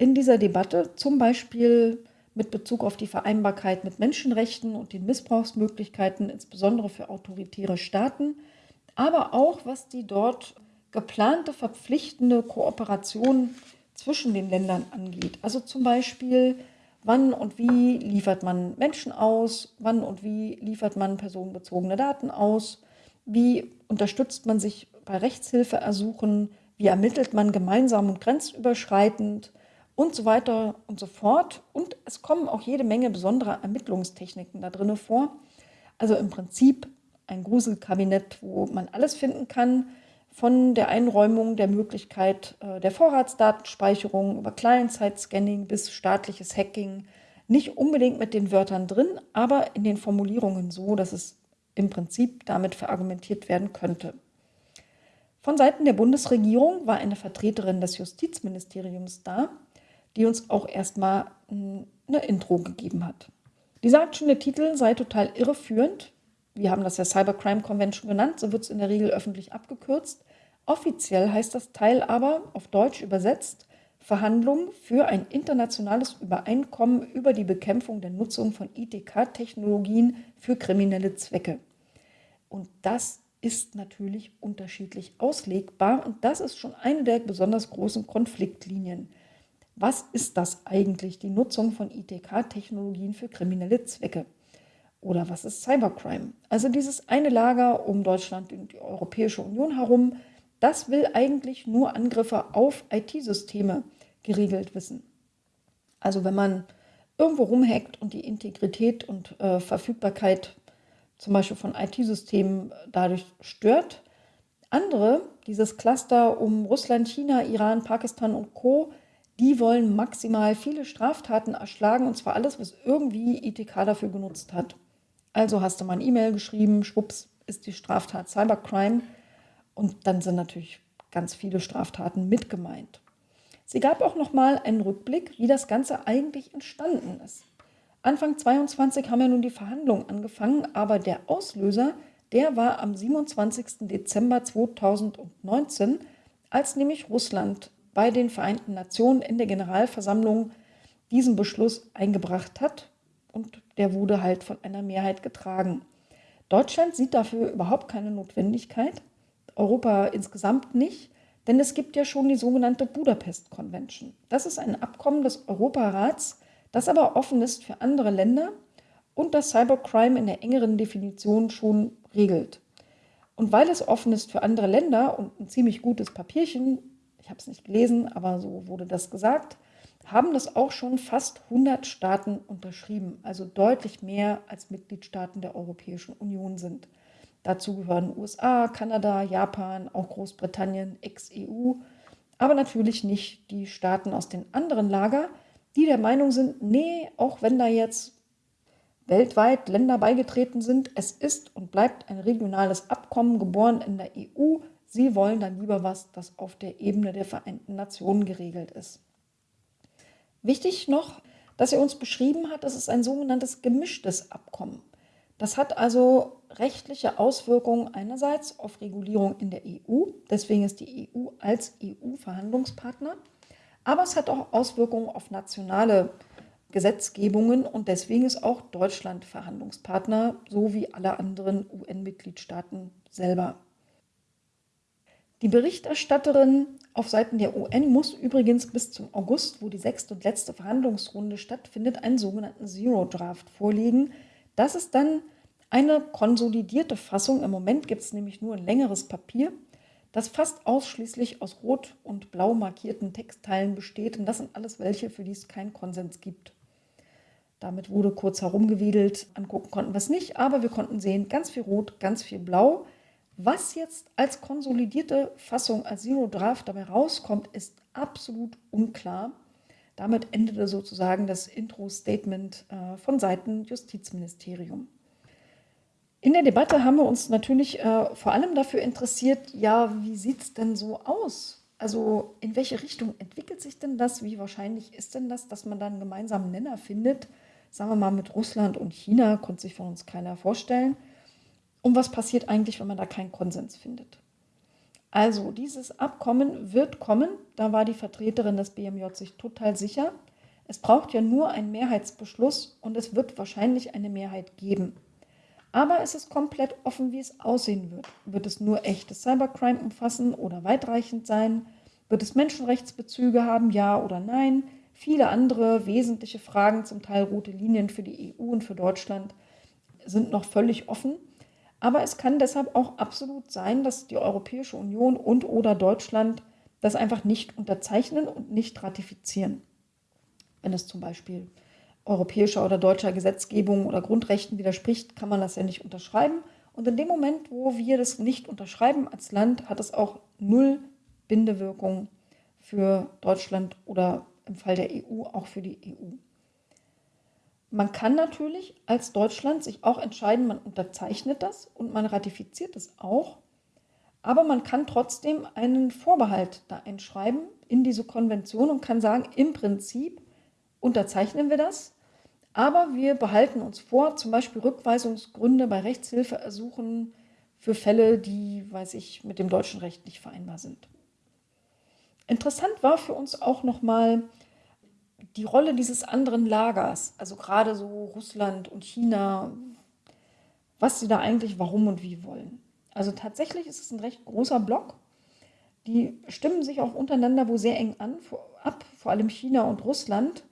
in dieser Debatte, zum Beispiel mit Bezug auf die Vereinbarkeit mit Menschenrechten und den Missbrauchsmöglichkeiten, insbesondere für autoritäre Staaten aber auch was die dort geplante verpflichtende Kooperation zwischen den Ländern angeht. Also zum Beispiel wann und wie liefert man Menschen aus, wann und wie liefert man personenbezogene Daten aus, wie unterstützt man sich bei Rechtshilfeersuchen, wie ermittelt man gemeinsam und grenzüberschreitend und so weiter und so fort. Und es kommen auch jede Menge besonderer Ermittlungstechniken da drin vor. Also im Prinzip ein Gruselkabinett, wo man alles finden kann, von der Einräumung der Möglichkeit äh, der Vorratsdatenspeicherung über Client-Side-Scanning bis staatliches Hacking. Nicht unbedingt mit den Wörtern drin, aber in den Formulierungen so, dass es im Prinzip damit verargumentiert werden könnte. Von Seiten der Bundesregierung war eine Vertreterin des Justizministeriums da, die uns auch erstmal eine Intro gegeben hat. Die sagt schon, der Titel sei total irreführend. Wir haben das ja Cybercrime Convention genannt, so wird es in der Regel öffentlich abgekürzt. Offiziell heißt das Teil aber, auf Deutsch übersetzt, Verhandlungen für ein internationales Übereinkommen über die Bekämpfung der Nutzung von ITK-Technologien für kriminelle Zwecke. Und das ist natürlich unterschiedlich auslegbar und das ist schon eine der besonders großen Konfliktlinien. Was ist das eigentlich, die Nutzung von ITK-Technologien für kriminelle Zwecke? Oder was ist Cybercrime? Also dieses eine Lager um Deutschland und die Europäische Union herum, das will eigentlich nur Angriffe auf IT-Systeme geregelt wissen. Also wenn man irgendwo rumhackt und die Integrität und äh, Verfügbarkeit zum Beispiel von IT-Systemen dadurch stört. Andere, dieses Cluster um Russland, China, Iran, Pakistan und Co., die wollen maximal viele Straftaten erschlagen und zwar alles, was irgendwie ITK dafür genutzt hat. Also hast du mal ein E-Mail geschrieben, schwupps, ist die Straftat Cybercrime und dann sind natürlich ganz viele Straftaten mit gemeint. Sie gab auch noch mal einen Rückblick, wie das Ganze eigentlich entstanden ist. Anfang 22 haben ja nun die Verhandlungen angefangen, aber der Auslöser, der war am 27. Dezember 2019, als nämlich Russland bei den Vereinten Nationen in der Generalversammlung diesen Beschluss eingebracht hat und der wurde halt von einer Mehrheit getragen. Deutschland sieht dafür überhaupt keine Notwendigkeit, Europa insgesamt nicht, denn es gibt ja schon die sogenannte Budapest Convention. Das ist ein Abkommen des Europarats, das aber offen ist für andere Länder und das Cybercrime in der engeren Definition schon regelt. Und weil es offen ist für andere Länder und ein ziemlich gutes Papierchen, ich habe es nicht gelesen, aber so wurde das gesagt, haben das auch schon fast 100 Staaten unterschrieben, also deutlich mehr als Mitgliedstaaten der Europäischen Union sind. Dazu gehören USA, Kanada, Japan, auch Großbritannien, ex-EU, aber natürlich nicht die Staaten aus den anderen Lager, die der Meinung sind, nee, auch wenn da jetzt weltweit Länder beigetreten sind, es ist und bleibt ein regionales Abkommen geboren in der EU. Sie wollen dann lieber was, das auf der Ebene der Vereinten Nationen geregelt ist. Wichtig noch, dass er uns beschrieben hat, das ist ein sogenanntes gemischtes Abkommen. Das hat also rechtliche Auswirkungen einerseits auf Regulierung in der EU, deswegen ist die EU als EU-Verhandlungspartner aber es hat auch Auswirkungen auf nationale Gesetzgebungen und deswegen ist auch Deutschland Verhandlungspartner, so wie alle anderen UN-Mitgliedstaaten selber. Die Berichterstatterin auf Seiten der UN muss übrigens bis zum August, wo die sechste und letzte Verhandlungsrunde stattfindet, einen sogenannten Zero Draft vorlegen. Das ist dann eine konsolidierte Fassung. Im Moment gibt es nämlich nur ein längeres Papier das fast ausschließlich aus rot und blau markierten Textteilen besteht. Und das sind alles welche, für die es keinen Konsens gibt. Damit wurde kurz herumgewedelt. Angucken konnten wir es nicht, aber wir konnten sehen, ganz viel Rot, ganz viel Blau. Was jetzt als konsolidierte Fassung, als Zero Draft dabei rauskommt, ist absolut unklar. Damit endete sozusagen das Intro-Statement äh, von Seiten Justizministerium. In der Debatte haben wir uns natürlich äh, vor allem dafür interessiert, ja, wie sieht es denn so aus? Also in welche Richtung entwickelt sich denn das? Wie wahrscheinlich ist denn das, dass man da einen gemeinsamen Nenner findet? Sagen wir mal mit Russland und China, konnte sich von uns keiner vorstellen. Und was passiert eigentlich, wenn man da keinen Konsens findet? Also dieses Abkommen wird kommen, da war die Vertreterin des BMJ sich total sicher. Es braucht ja nur einen Mehrheitsbeschluss und es wird wahrscheinlich eine Mehrheit geben. Aber es ist komplett offen, wie es aussehen wird. Wird es nur echtes Cybercrime umfassen oder weitreichend sein? Wird es Menschenrechtsbezüge haben, ja oder nein? viele andere wesentliche Fragen, zum Teil rote Linien für die EU und für Deutschland, sind noch völlig offen. Aber es kann deshalb auch absolut sein, dass die Europäische Union und oder Deutschland das einfach nicht unterzeichnen und nicht ratifizieren. Wenn es zum Beispiel europäischer oder deutscher Gesetzgebung oder Grundrechten widerspricht, kann man das ja nicht unterschreiben. Und in dem Moment, wo wir das nicht unterschreiben als Land, hat es auch null Bindewirkung für Deutschland oder im Fall der EU auch für die EU. Man kann natürlich als Deutschland sich auch entscheiden, man unterzeichnet das und man ratifiziert es auch, aber man kann trotzdem einen Vorbehalt da einschreiben in diese Konvention und kann sagen, im Prinzip unterzeichnen wir das, aber wir behalten uns vor, zum Beispiel Rückweisungsgründe bei Rechtshilfeersuchen für Fälle, die, weiß ich, mit dem deutschen Recht nicht vereinbar sind. Interessant war für uns auch nochmal die Rolle dieses anderen Lagers, also gerade so Russland und China, was sie da eigentlich warum und wie wollen. Also tatsächlich ist es ein recht großer Block. Die stimmen sich auch untereinander wo sehr eng an, ab, vor allem China und Russland,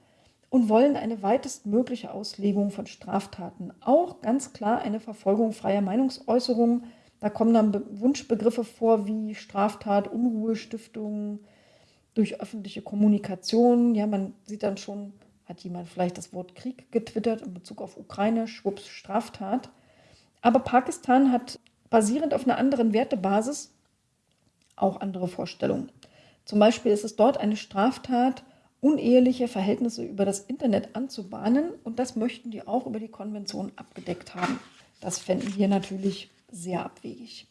und wollen eine weitestmögliche Auslegung von Straftaten. Auch ganz klar eine Verfolgung freier Meinungsäußerung. Da kommen dann Wunschbegriffe vor wie Straftat, Unruhestiftung, durch öffentliche Kommunikation. Ja, man sieht dann schon, hat jemand vielleicht das Wort Krieg getwittert in Bezug auf Ukraine, schwupps, Straftat. Aber Pakistan hat basierend auf einer anderen Wertebasis auch andere Vorstellungen. Zum Beispiel ist es dort eine Straftat, uneheliche Verhältnisse über das Internet anzubahnen und das möchten die auch über die Konvention abgedeckt haben. Das fänden wir natürlich sehr abwegig.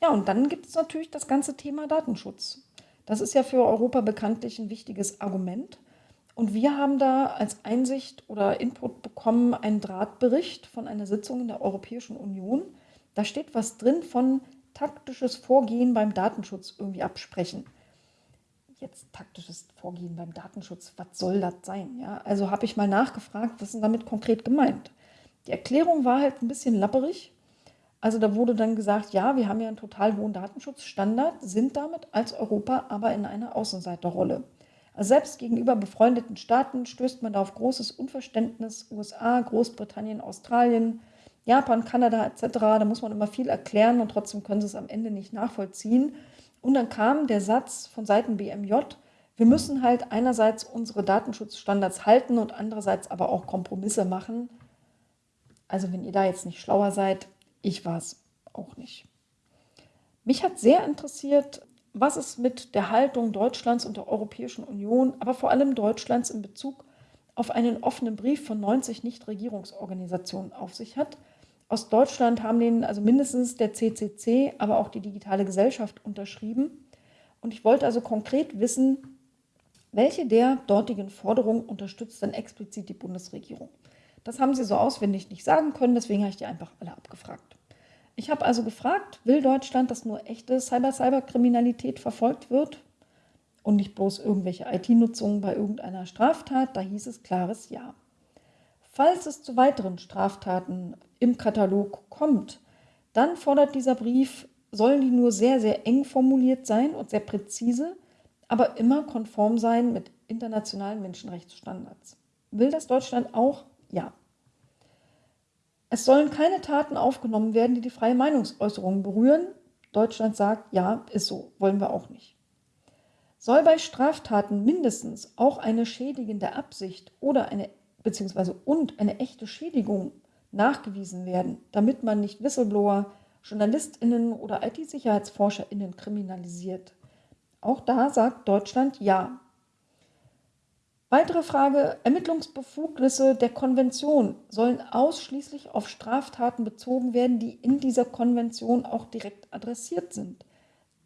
Ja, und dann gibt es natürlich das ganze Thema Datenschutz. Das ist ja für Europa bekanntlich ein wichtiges Argument. Und wir haben da als Einsicht oder Input bekommen einen Drahtbericht von einer Sitzung in der Europäischen Union. Da steht was drin von taktisches Vorgehen beim Datenschutz irgendwie absprechen. Jetzt taktisches Vorgehen beim Datenschutz, was soll das sein? Ja, also habe ich mal nachgefragt, was ist damit konkret gemeint? Die Erklärung war halt ein bisschen lapperig. Also da wurde dann gesagt, ja, wir haben ja einen total hohen Datenschutzstandard, sind damit als Europa aber in einer Außenseiterrolle. Also selbst gegenüber befreundeten Staaten stößt man da auf großes Unverständnis. USA, Großbritannien, Australien, Japan, Kanada etc. Da muss man immer viel erklären und trotzdem können sie es am Ende nicht nachvollziehen. Und dann kam der Satz von Seiten BMJ, wir müssen halt einerseits unsere Datenschutzstandards halten und andererseits aber auch Kompromisse machen. Also wenn ihr da jetzt nicht schlauer seid, ich war es auch nicht. Mich hat sehr interessiert, was es mit der Haltung Deutschlands und der Europäischen Union, aber vor allem Deutschlands in Bezug auf einen offenen Brief von 90 Nichtregierungsorganisationen auf sich hat. Aus Deutschland haben den also mindestens der CCC, aber auch die digitale Gesellschaft unterschrieben. Und ich wollte also konkret wissen, welche der dortigen Forderungen unterstützt denn explizit die Bundesregierung. Das haben sie so auswendig nicht sagen können, deswegen habe ich die einfach alle abgefragt. Ich habe also gefragt, will Deutschland, dass nur echte Cyber-Cyber-Kriminalität verfolgt wird und nicht bloß irgendwelche IT-Nutzungen bei irgendeiner Straftat? Da hieß es klares Ja. Falls es zu weiteren Straftaten im Katalog kommt, dann fordert dieser Brief, sollen die nur sehr, sehr eng formuliert sein und sehr präzise, aber immer konform sein mit internationalen Menschenrechtsstandards. Will das Deutschland auch? Ja. Es sollen keine Taten aufgenommen werden, die die freie Meinungsäußerung berühren. Deutschland sagt, ja, ist so, wollen wir auch nicht. Soll bei Straftaten mindestens auch eine schädigende Absicht oder eine beziehungsweise und eine echte Schädigung nachgewiesen werden, damit man nicht Whistleblower, JournalistInnen oder IT-SicherheitsforscherInnen kriminalisiert. Auch da sagt Deutschland ja. Weitere Frage, Ermittlungsbefugnisse der Konvention sollen ausschließlich auf Straftaten bezogen werden, die in dieser Konvention auch direkt adressiert sind.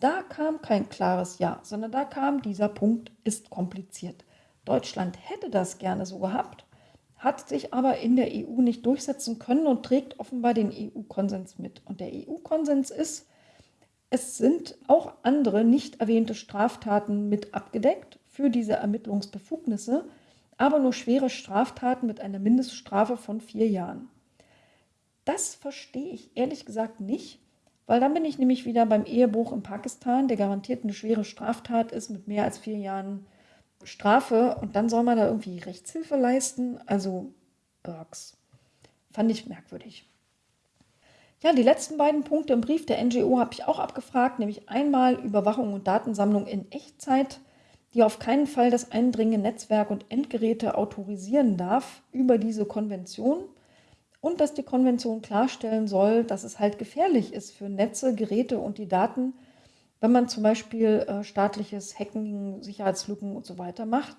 Da kam kein klares Ja, sondern da kam dieser Punkt, ist kompliziert. Deutschland hätte das gerne so gehabt, hat sich aber in der EU nicht durchsetzen können und trägt offenbar den EU-Konsens mit. Und der EU-Konsens ist, es sind auch andere nicht erwähnte Straftaten mit abgedeckt für diese Ermittlungsbefugnisse, aber nur schwere Straftaten mit einer Mindeststrafe von vier Jahren. Das verstehe ich ehrlich gesagt nicht, weil dann bin ich nämlich wieder beim Ehebruch in Pakistan, der garantiert eine schwere Straftat ist mit mehr als vier Jahren Strafe und dann soll man da irgendwie Rechtshilfe leisten. Also, Burks. Fand ich merkwürdig. Ja, die letzten beiden Punkte im Brief der NGO habe ich auch abgefragt, nämlich einmal Überwachung und Datensammlung in Echtzeit, die auf keinen Fall das Eindringen in Netzwerk und Endgeräte autorisieren darf über diese Konvention und dass die Konvention klarstellen soll, dass es halt gefährlich ist für Netze, Geräte und die Daten, wenn man zum Beispiel äh, staatliches Hacken, Sicherheitslücken und so weiter macht.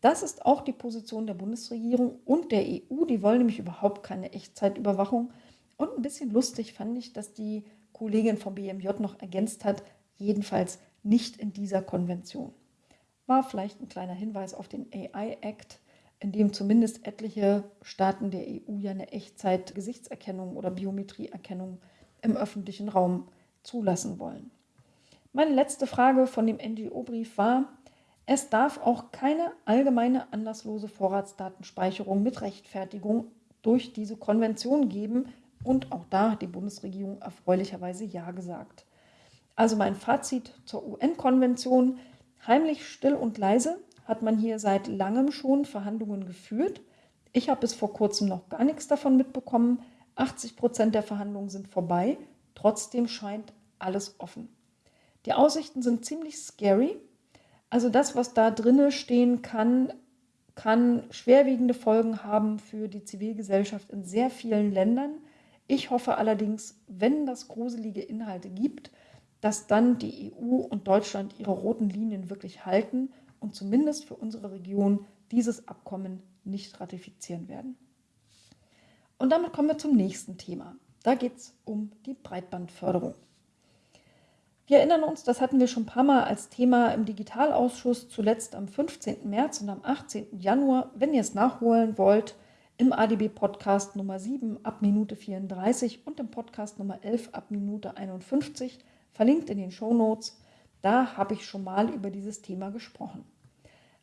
Das ist auch die Position der Bundesregierung und der EU. Die wollen nämlich überhaupt keine Echtzeitüberwachung. Und ein bisschen lustig fand ich, dass die Kollegin vom BMJ noch ergänzt hat, jedenfalls nicht in dieser Konvention. War vielleicht ein kleiner Hinweis auf den AI Act, in dem zumindest etliche Staaten der EU ja eine Echtzeit-Gesichtserkennung oder Biometrieerkennung im öffentlichen Raum zulassen wollen. Meine letzte Frage von dem NGO-Brief war, es darf auch keine allgemeine anlasslose Vorratsdatenspeicherung mit Rechtfertigung durch diese Konvention geben. Und auch da hat die Bundesregierung erfreulicherweise Ja gesagt. Also mein Fazit zur UN-Konvention. Heimlich, still und leise hat man hier seit langem schon Verhandlungen geführt. Ich habe bis vor kurzem noch gar nichts davon mitbekommen. 80 Prozent der Verhandlungen sind vorbei. Trotzdem scheint alles offen. Die Aussichten sind ziemlich scary. Also das, was da drinne stehen kann, kann schwerwiegende Folgen haben für die Zivilgesellschaft in sehr vielen Ländern. Ich hoffe allerdings, wenn das gruselige Inhalte gibt, dass dann die EU und Deutschland ihre roten Linien wirklich halten und zumindest für unsere Region dieses Abkommen nicht ratifizieren werden. Und damit kommen wir zum nächsten Thema. Da geht es um die Breitbandförderung. Wir erinnern uns, das hatten wir schon ein paar Mal als Thema im Digitalausschuss, zuletzt am 15. März und am 18. Januar. Wenn ihr es nachholen wollt, im ADB-Podcast Nummer 7 ab Minute 34 und im Podcast Nummer 11 ab Minute 51, verlinkt in den Show Notes. Da habe ich schon mal über dieses Thema gesprochen.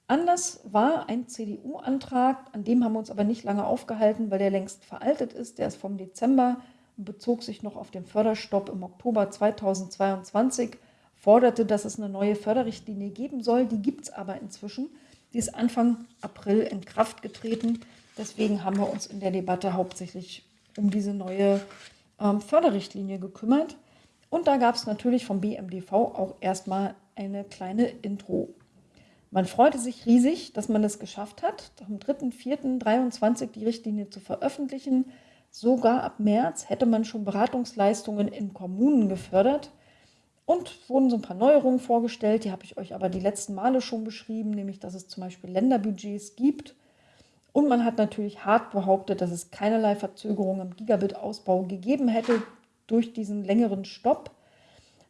Anlass war ein CDU-Antrag, an dem haben wir uns aber nicht lange aufgehalten, weil der längst veraltet ist. Der ist vom Dezember und bezog sich noch auf den Förderstopp im Oktober 2022, forderte, dass es eine neue Förderrichtlinie geben soll. Die gibt es aber inzwischen. Die ist Anfang April in Kraft getreten. Deswegen haben wir uns in der Debatte hauptsächlich um diese neue ähm, Förderrichtlinie gekümmert. Und da gab es natürlich vom BMDV auch erstmal eine kleine Intro. Man freute sich riesig, dass man es geschafft hat, am 3.4.23 die Richtlinie zu veröffentlichen. Sogar ab März hätte man schon Beratungsleistungen in Kommunen gefördert. Und wurden so ein paar Neuerungen vorgestellt, die habe ich euch aber die letzten Male schon beschrieben, nämlich dass es zum Beispiel Länderbudgets gibt. Und man hat natürlich hart behauptet, dass es keinerlei Verzögerung im Gigabit-Ausbau gegeben hätte durch diesen längeren Stopp,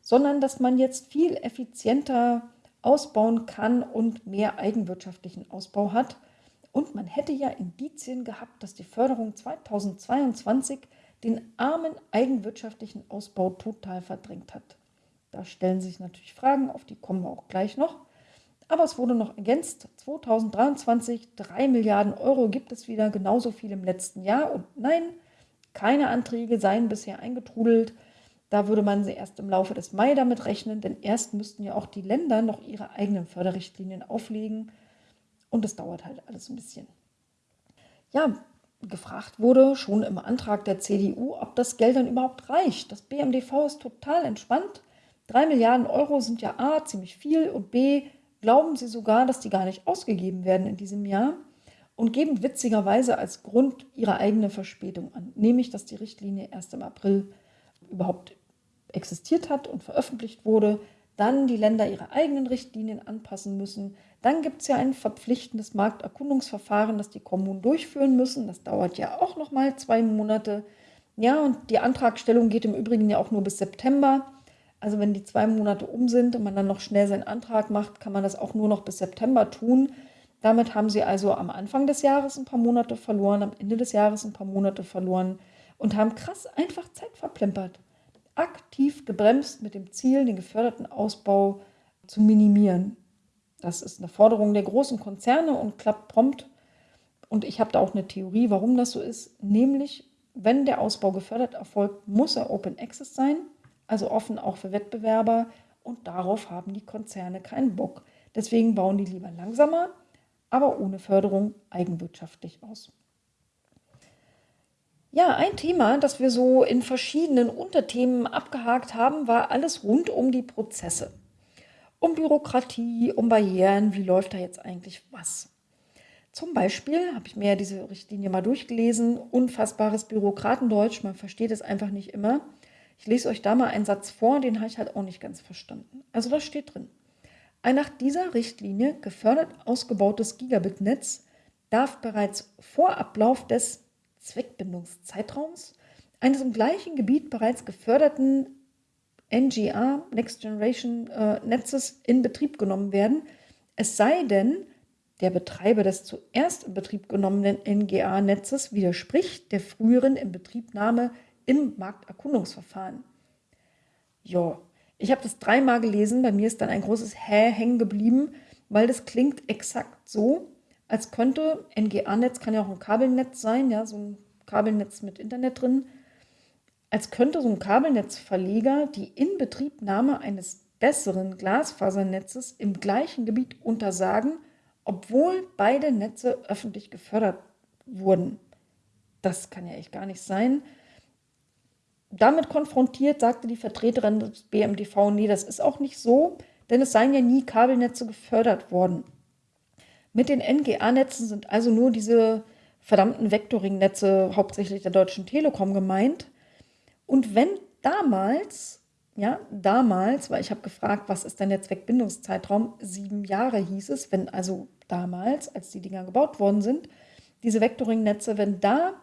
sondern dass man jetzt viel effizienter ausbauen kann und mehr eigenwirtschaftlichen Ausbau hat. Und man hätte ja Indizien gehabt, dass die Förderung 2022 den armen eigenwirtschaftlichen Ausbau total verdrängt hat. Da stellen sich natürlich Fragen, auf die kommen wir auch gleich noch. Aber es wurde noch ergänzt, 2023 3 Milliarden Euro gibt es wieder, genauso viel im letzten Jahr. Und nein, keine Anträge seien bisher eingetrudelt. Da würde man sie erst im Laufe des Mai damit rechnen, denn erst müssten ja auch die Länder noch ihre eigenen Förderrichtlinien auflegen. Und es dauert halt alles ein bisschen. Ja, gefragt wurde schon im Antrag der CDU, ob das Geld dann überhaupt reicht. Das BMDV ist total entspannt. Drei Milliarden Euro sind ja A, ziemlich viel und B, glauben sie sogar, dass die gar nicht ausgegeben werden in diesem Jahr und geben witzigerweise als Grund ihre eigene Verspätung an, nämlich dass die Richtlinie erst im April überhaupt existiert hat und veröffentlicht wurde, dann die Länder ihre eigenen Richtlinien anpassen müssen, dann gibt es ja ein verpflichtendes Markterkundungsverfahren, das die Kommunen durchführen müssen. Das dauert ja auch noch mal zwei Monate. Ja, und die Antragstellung geht im Übrigen ja auch nur bis September. Also wenn die zwei Monate um sind und man dann noch schnell seinen Antrag macht, kann man das auch nur noch bis September tun. Damit haben sie also am Anfang des Jahres ein paar Monate verloren, am Ende des Jahres ein paar Monate verloren und haben krass einfach Zeit verplempert. Aktiv gebremst mit dem Ziel, den geförderten Ausbau zu minimieren. Das ist eine Forderung der großen Konzerne und klappt prompt. Und ich habe da auch eine Theorie, warum das so ist. Nämlich, wenn der Ausbau gefördert erfolgt, muss er Open Access sein, also offen auch für Wettbewerber. Und darauf haben die Konzerne keinen Bock. Deswegen bauen die lieber langsamer, aber ohne Förderung eigenwirtschaftlich aus. Ja, ein Thema, das wir so in verschiedenen Unterthemen abgehakt haben, war alles rund um die Prozesse. Um Bürokratie, um Barrieren, wie läuft da jetzt eigentlich was? Zum Beispiel habe ich mir diese Richtlinie mal durchgelesen, unfassbares Bürokratendeutsch, man versteht es einfach nicht immer. Ich lese euch da mal einen Satz vor, den habe ich halt auch nicht ganz verstanden. Also da steht drin, ein nach dieser Richtlinie gefördert ausgebautes Gigabit-Netz darf bereits vor Ablauf des Zweckbindungszeitraums eines im gleichen Gebiet bereits geförderten NGA, Next Generation äh, Netzes, in Betrieb genommen werden, es sei denn, der Betreiber des zuerst in Betrieb genommenen NGA-Netzes widerspricht der früheren Inbetriebnahme im Markterkundungsverfahren. Ja, ich habe das dreimal gelesen, bei mir ist dann ein großes Hä hängen geblieben, weil das klingt exakt so, als könnte NGA-Netz, kann ja auch ein Kabelnetz sein, ja, so ein Kabelnetz mit Internet drin, als könnte so ein Kabelnetzverleger die Inbetriebnahme eines besseren Glasfasernetzes im gleichen Gebiet untersagen, obwohl beide Netze öffentlich gefördert wurden. Das kann ja echt gar nicht sein. Damit konfrontiert sagte die Vertreterin des BMDV, nee, das ist auch nicht so, denn es seien ja nie Kabelnetze gefördert worden. Mit den NGA-Netzen sind also nur diese verdammten Vectoring-Netze hauptsächlich der Deutschen Telekom gemeint. Und wenn damals, ja, damals, weil ich habe gefragt, was ist der Netzwerkbindungszeitraum, sieben Jahre hieß es, wenn also damals, als die Dinger gebaut worden sind, diese Vectoring-Netze, wenn da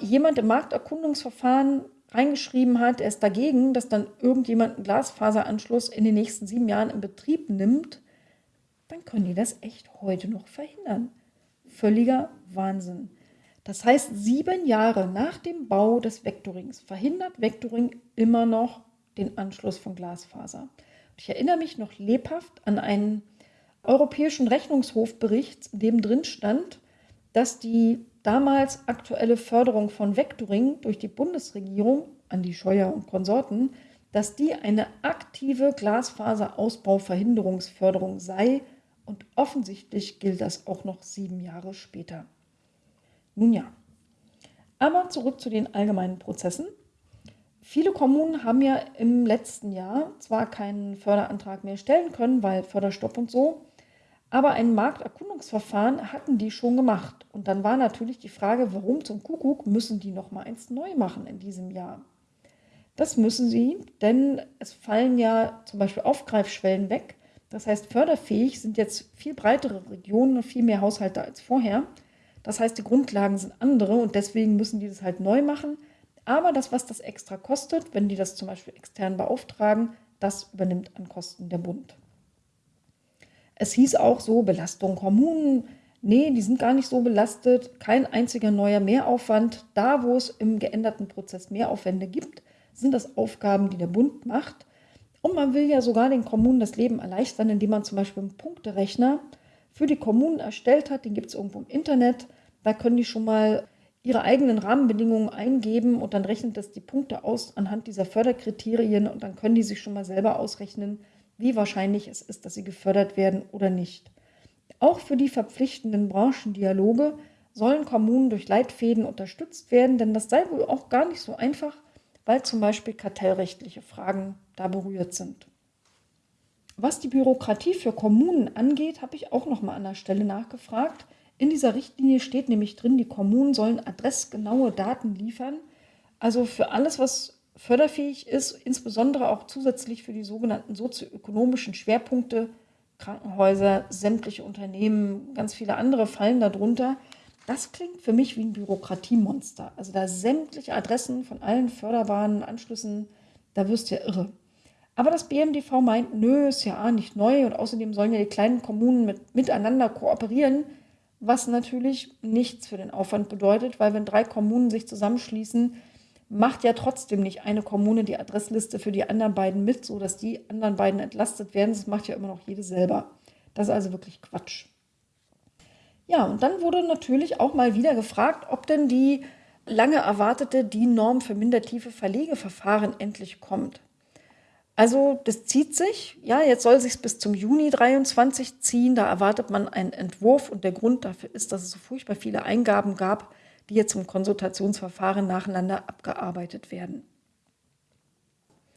jemand im Markterkundungsverfahren reingeschrieben hat, er ist dagegen, dass dann irgendjemand einen Glasfaseranschluss in den nächsten sieben Jahren in Betrieb nimmt, dann können die das echt heute noch verhindern. Völliger Wahnsinn. Das heißt, sieben Jahre nach dem Bau des Vektorings verhindert Vektoring immer noch den Anschluss von Glasfaser. Ich erinnere mich noch lebhaft an einen europäischen Rechnungshofbericht, in dem drin stand, dass die damals aktuelle Förderung von Vektoring durch die Bundesregierung an die Scheuer und Konsorten, dass die eine aktive Glasfaserausbauverhinderungsförderung sei und offensichtlich gilt das auch noch sieben Jahre später. Nun ja, aber zurück zu den allgemeinen Prozessen. Viele Kommunen haben ja im letzten Jahr zwar keinen Förderantrag mehr stellen können, weil Förderstopp und so, aber ein Markterkundungsverfahren hatten die schon gemacht. Und dann war natürlich die Frage, warum zum Kuckuck müssen die noch mal eins neu machen in diesem Jahr? Das müssen sie, denn es fallen ja zum Beispiel Aufgreifschwellen weg. Das heißt, förderfähig sind jetzt viel breitere Regionen und viel mehr Haushalte als vorher. Das heißt, die Grundlagen sind andere und deswegen müssen die das halt neu machen. Aber das, was das extra kostet, wenn die das zum Beispiel extern beauftragen, das übernimmt an Kosten der Bund. Es hieß auch so, Belastung Kommunen, nee, die sind gar nicht so belastet, kein einziger neuer Mehraufwand. Da, wo es im geänderten Prozess Mehraufwände gibt, sind das Aufgaben, die der Bund macht. Und man will ja sogar den Kommunen das Leben erleichtern, indem man zum Beispiel einen Punkterechner für die Kommunen erstellt hat. Den gibt es irgendwo im Internet. Da können die schon mal ihre eigenen Rahmenbedingungen eingeben und dann rechnet das die Punkte aus anhand dieser Förderkriterien und dann können die sich schon mal selber ausrechnen, wie wahrscheinlich es ist, dass sie gefördert werden oder nicht. Auch für die verpflichtenden Branchendialoge sollen Kommunen durch Leitfäden unterstützt werden, denn das sei wohl auch gar nicht so einfach, weil zum Beispiel kartellrechtliche Fragen da berührt sind. Was die Bürokratie für Kommunen angeht, habe ich auch noch mal an der Stelle nachgefragt. In dieser Richtlinie steht nämlich drin, die Kommunen sollen adressgenaue Daten liefern. Also für alles, was förderfähig ist, insbesondere auch zusätzlich für die sogenannten sozioökonomischen Schwerpunkte, Krankenhäuser, sämtliche Unternehmen, ganz viele andere fallen darunter. Das klingt für mich wie ein Bürokratiemonster. Also da sämtliche Adressen von allen förderbaren Anschlüssen, da wirst du ja irre. Aber das BMDV meint, nö, ist ja nicht neu und außerdem sollen ja die kleinen Kommunen mit, miteinander kooperieren, was natürlich nichts für den Aufwand bedeutet, weil wenn drei Kommunen sich zusammenschließen, macht ja trotzdem nicht eine Kommune die Adressliste für die anderen beiden mit, sodass die anderen beiden entlastet werden. Das macht ja immer noch jede selber. Das ist also wirklich Quatsch. Ja, und dann wurde natürlich auch mal wieder gefragt, ob denn die lange erwartete DIN-Norm für mindertiefe Verlegeverfahren endlich kommt. Also das zieht sich. Ja, jetzt soll sich bis zum Juni 23 ziehen. Da erwartet man einen Entwurf und der Grund dafür ist, dass es so furchtbar viele Eingaben gab, die jetzt im Konsultationsverfahren nacheinander abgearbeitet werden.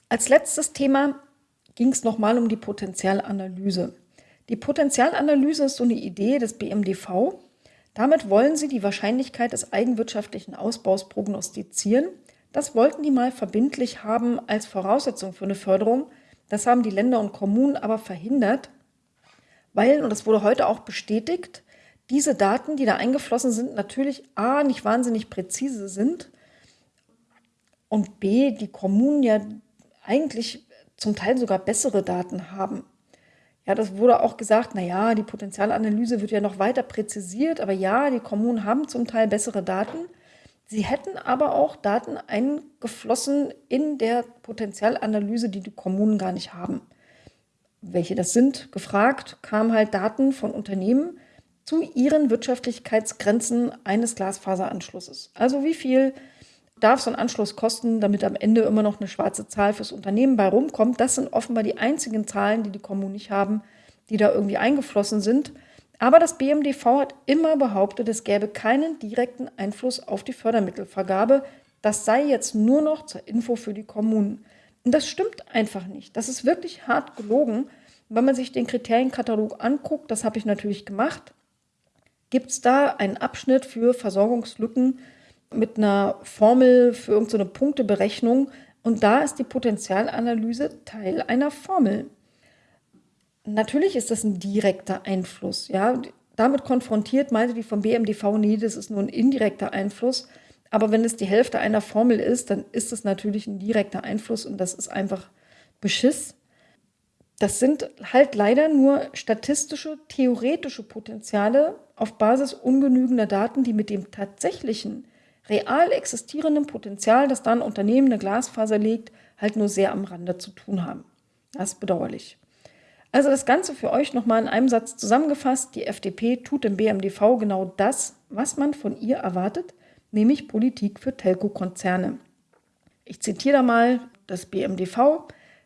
Als letztes Thema ging es nochmal um die Potenzialanalyse. Die Potenzialanalyse ist so eine Idee des BMDV. Damit wollen sie die Wahrscheinlichkeit des eigenwirtschaftlichen Ausbaus prognostizieren. Das wollten die mal verbindlich haben als Voraussetzung für eine Förderung. Das haben die Länder und Kommunen aber verhindert, weil, und das wurde heute auch bestätigt, diese Daten, die da eingeflossen sind, natürlich A, nicht wahnsinnig präzise sind und B, die Kommunen ja eigentlich zum Teil sogar bessere Daten haben. Ja, das wurde auch gesagt, na ja, die Potenzialanalyse wird ja noch weiter präzisiert, aber ja, die Kommunen haben zum Teil bessere Daten. Sie hätten aber auch Daten eingeflossen in der Potenzialanalyse, die die Kommunen gar nicht haben. Welche das sind, gefragt, kamen halt Daten von Unternehmen zu ihren Wirtschaftlichkeitsgrenzen eines Glasfaseranschlusses. Also wie viel darf so ein Anschluss kosten, damit am Ende immer noch eine schwarze Zahl fürs Unternehmen bei rumkommt. Das sind offenbar die einzigen Zahlen, die die Kommunen nicht haben, die da irgendwie eingeflossen sind. Aber das BMDV hat immer behauptet, es gäbe keinen direkten Einfluss auf die Fördermittelvergabe. Das sei jetzt nur noch zur Info für die Kommunen. Und das stimmt einfach nicht. Das ist wirklich hart gelogen. Wenn man sich den Kriterienkatalog anguckt, das habe ich natürlich gemacht, gibt es da einen Abschnitt für Versorgungslücken mit einer Formel für irgendeine Punkteberechnung. Und da ist die Potenzialanalyse Teil einer Formel. Natürlich ist das ein direkter Einfluss. Ja? Damit konfrontiert meinte die vom BMDV, nee, das ist nur ein indirekter Einfluss. Aber wenn es die Hälfte einer Formel ist, dann ist es natürlich ein direkter Einfluss und das ist einfach Beschiss. Das sind halt leider nur statistische, theoretische Potenziale auf Basis ungenügender Daten, die mit dem tatsächlichen real existierendem Potenzial, das dann Unternehmen eine Glasfaser legt, halt nur sehr am Rande zu tun haben. Das ist bedauerlich. Also das Ganze für euch nochmal in einem Satz zusammengefasst. Die FDP tut im BMDV genau das, was man von ihr erwartet, nämlich Politik für Telco-Konzerne. Ich zitiere da mal das BMDV.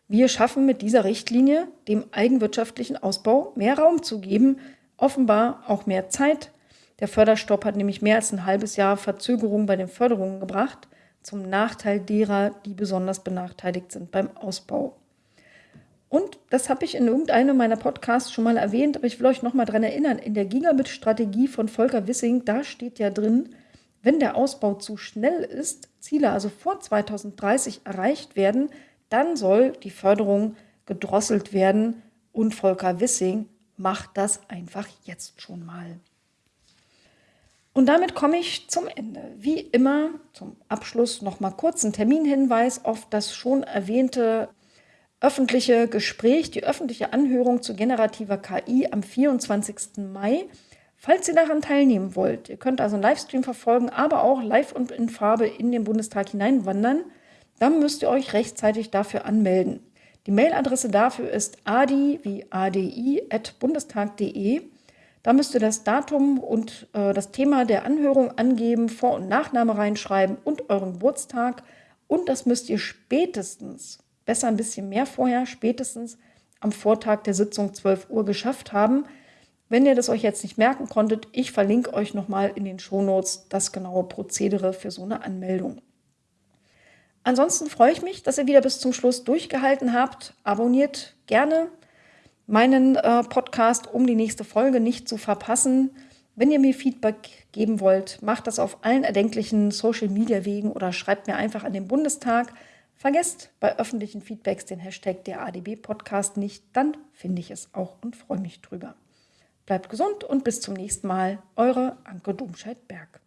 Wir schaffen mit dieser Richtlinie dem eigenwirtschaftlichen Ausbau mehr Raum zu geben, offenbar auch mehr Zeit, der Förderstopp hat nämlich mehr als ein halbes Jahr Verzögerung bei den Förderungen gebracht, zum Nachteil derer, die besonders benachteiligt sind beim Ausbau. Und das habe ich in irgendeinem meiner Podcasts schon mal erwähnt, aber ich will euch noch mal daran erinnern, in der Gigabit-Strategie von Volker Wissing, da steht ja drin, wenn der Ausbau zu schnell ist, Ziele also vor 2030 erreicht werden, dann soll die Förderung gedrosselt werden. Und Volker Wissing macht das einfach jetzt schon mal. Und damit komme ich zum Ende. Wie immer zum Abschluss noch mal kurz ein Terminhinweis auf das schon erwähnte öffentliche Gespräch, die öffentliche Anhörung zu generativer KI am 24. Mai. Falls ihr daran teilnehmen wollt, ihr könnt also einen Livestream verfolgen, aber auch live und in Farbe in den Bundestag hineinwandern, dann müsst ihr euch rechtzeitig dafür anmelden. Die Mailadresse dafür ist adi wie adi at bundestag.de. Da müsst ihr das Datum und äh, das Thema der Anhörung angeben, Vor- und Nachname reinschreiben und euren Geburtstag. Und das müsst ihr spätestens, besser ein bisschen mehr vorher, spätestens am Vortag der Sitzung 12 Uhr geschafft haben. Wenn ihr das euch jetzt nicht merken konntet, ich verlinke euch nochmal in den Shownotes das genaue Prozedere für so eine Anmeldung. Ansonsten freue ich mich, dass ihr wieder bis zum Schluss durchgehalten habt. Abonniert gerne meinen äh, Podcast, um die nächste Folge nicht zu verpassen. Wenn ihr mir Feedback geben wollt, macht das auf allen erdenklichen Social-Media-Wegen oder schreibt mir einfach an den Bundestag. Vergesst bei öffentlichen Feedbacks den Hashtag der ADB-Podcast nicht, dann finde ich es auch und freue mich drüber. Bleibt gesund und bis zum nächsten Mal. Eure Anke Domscheit-Berg.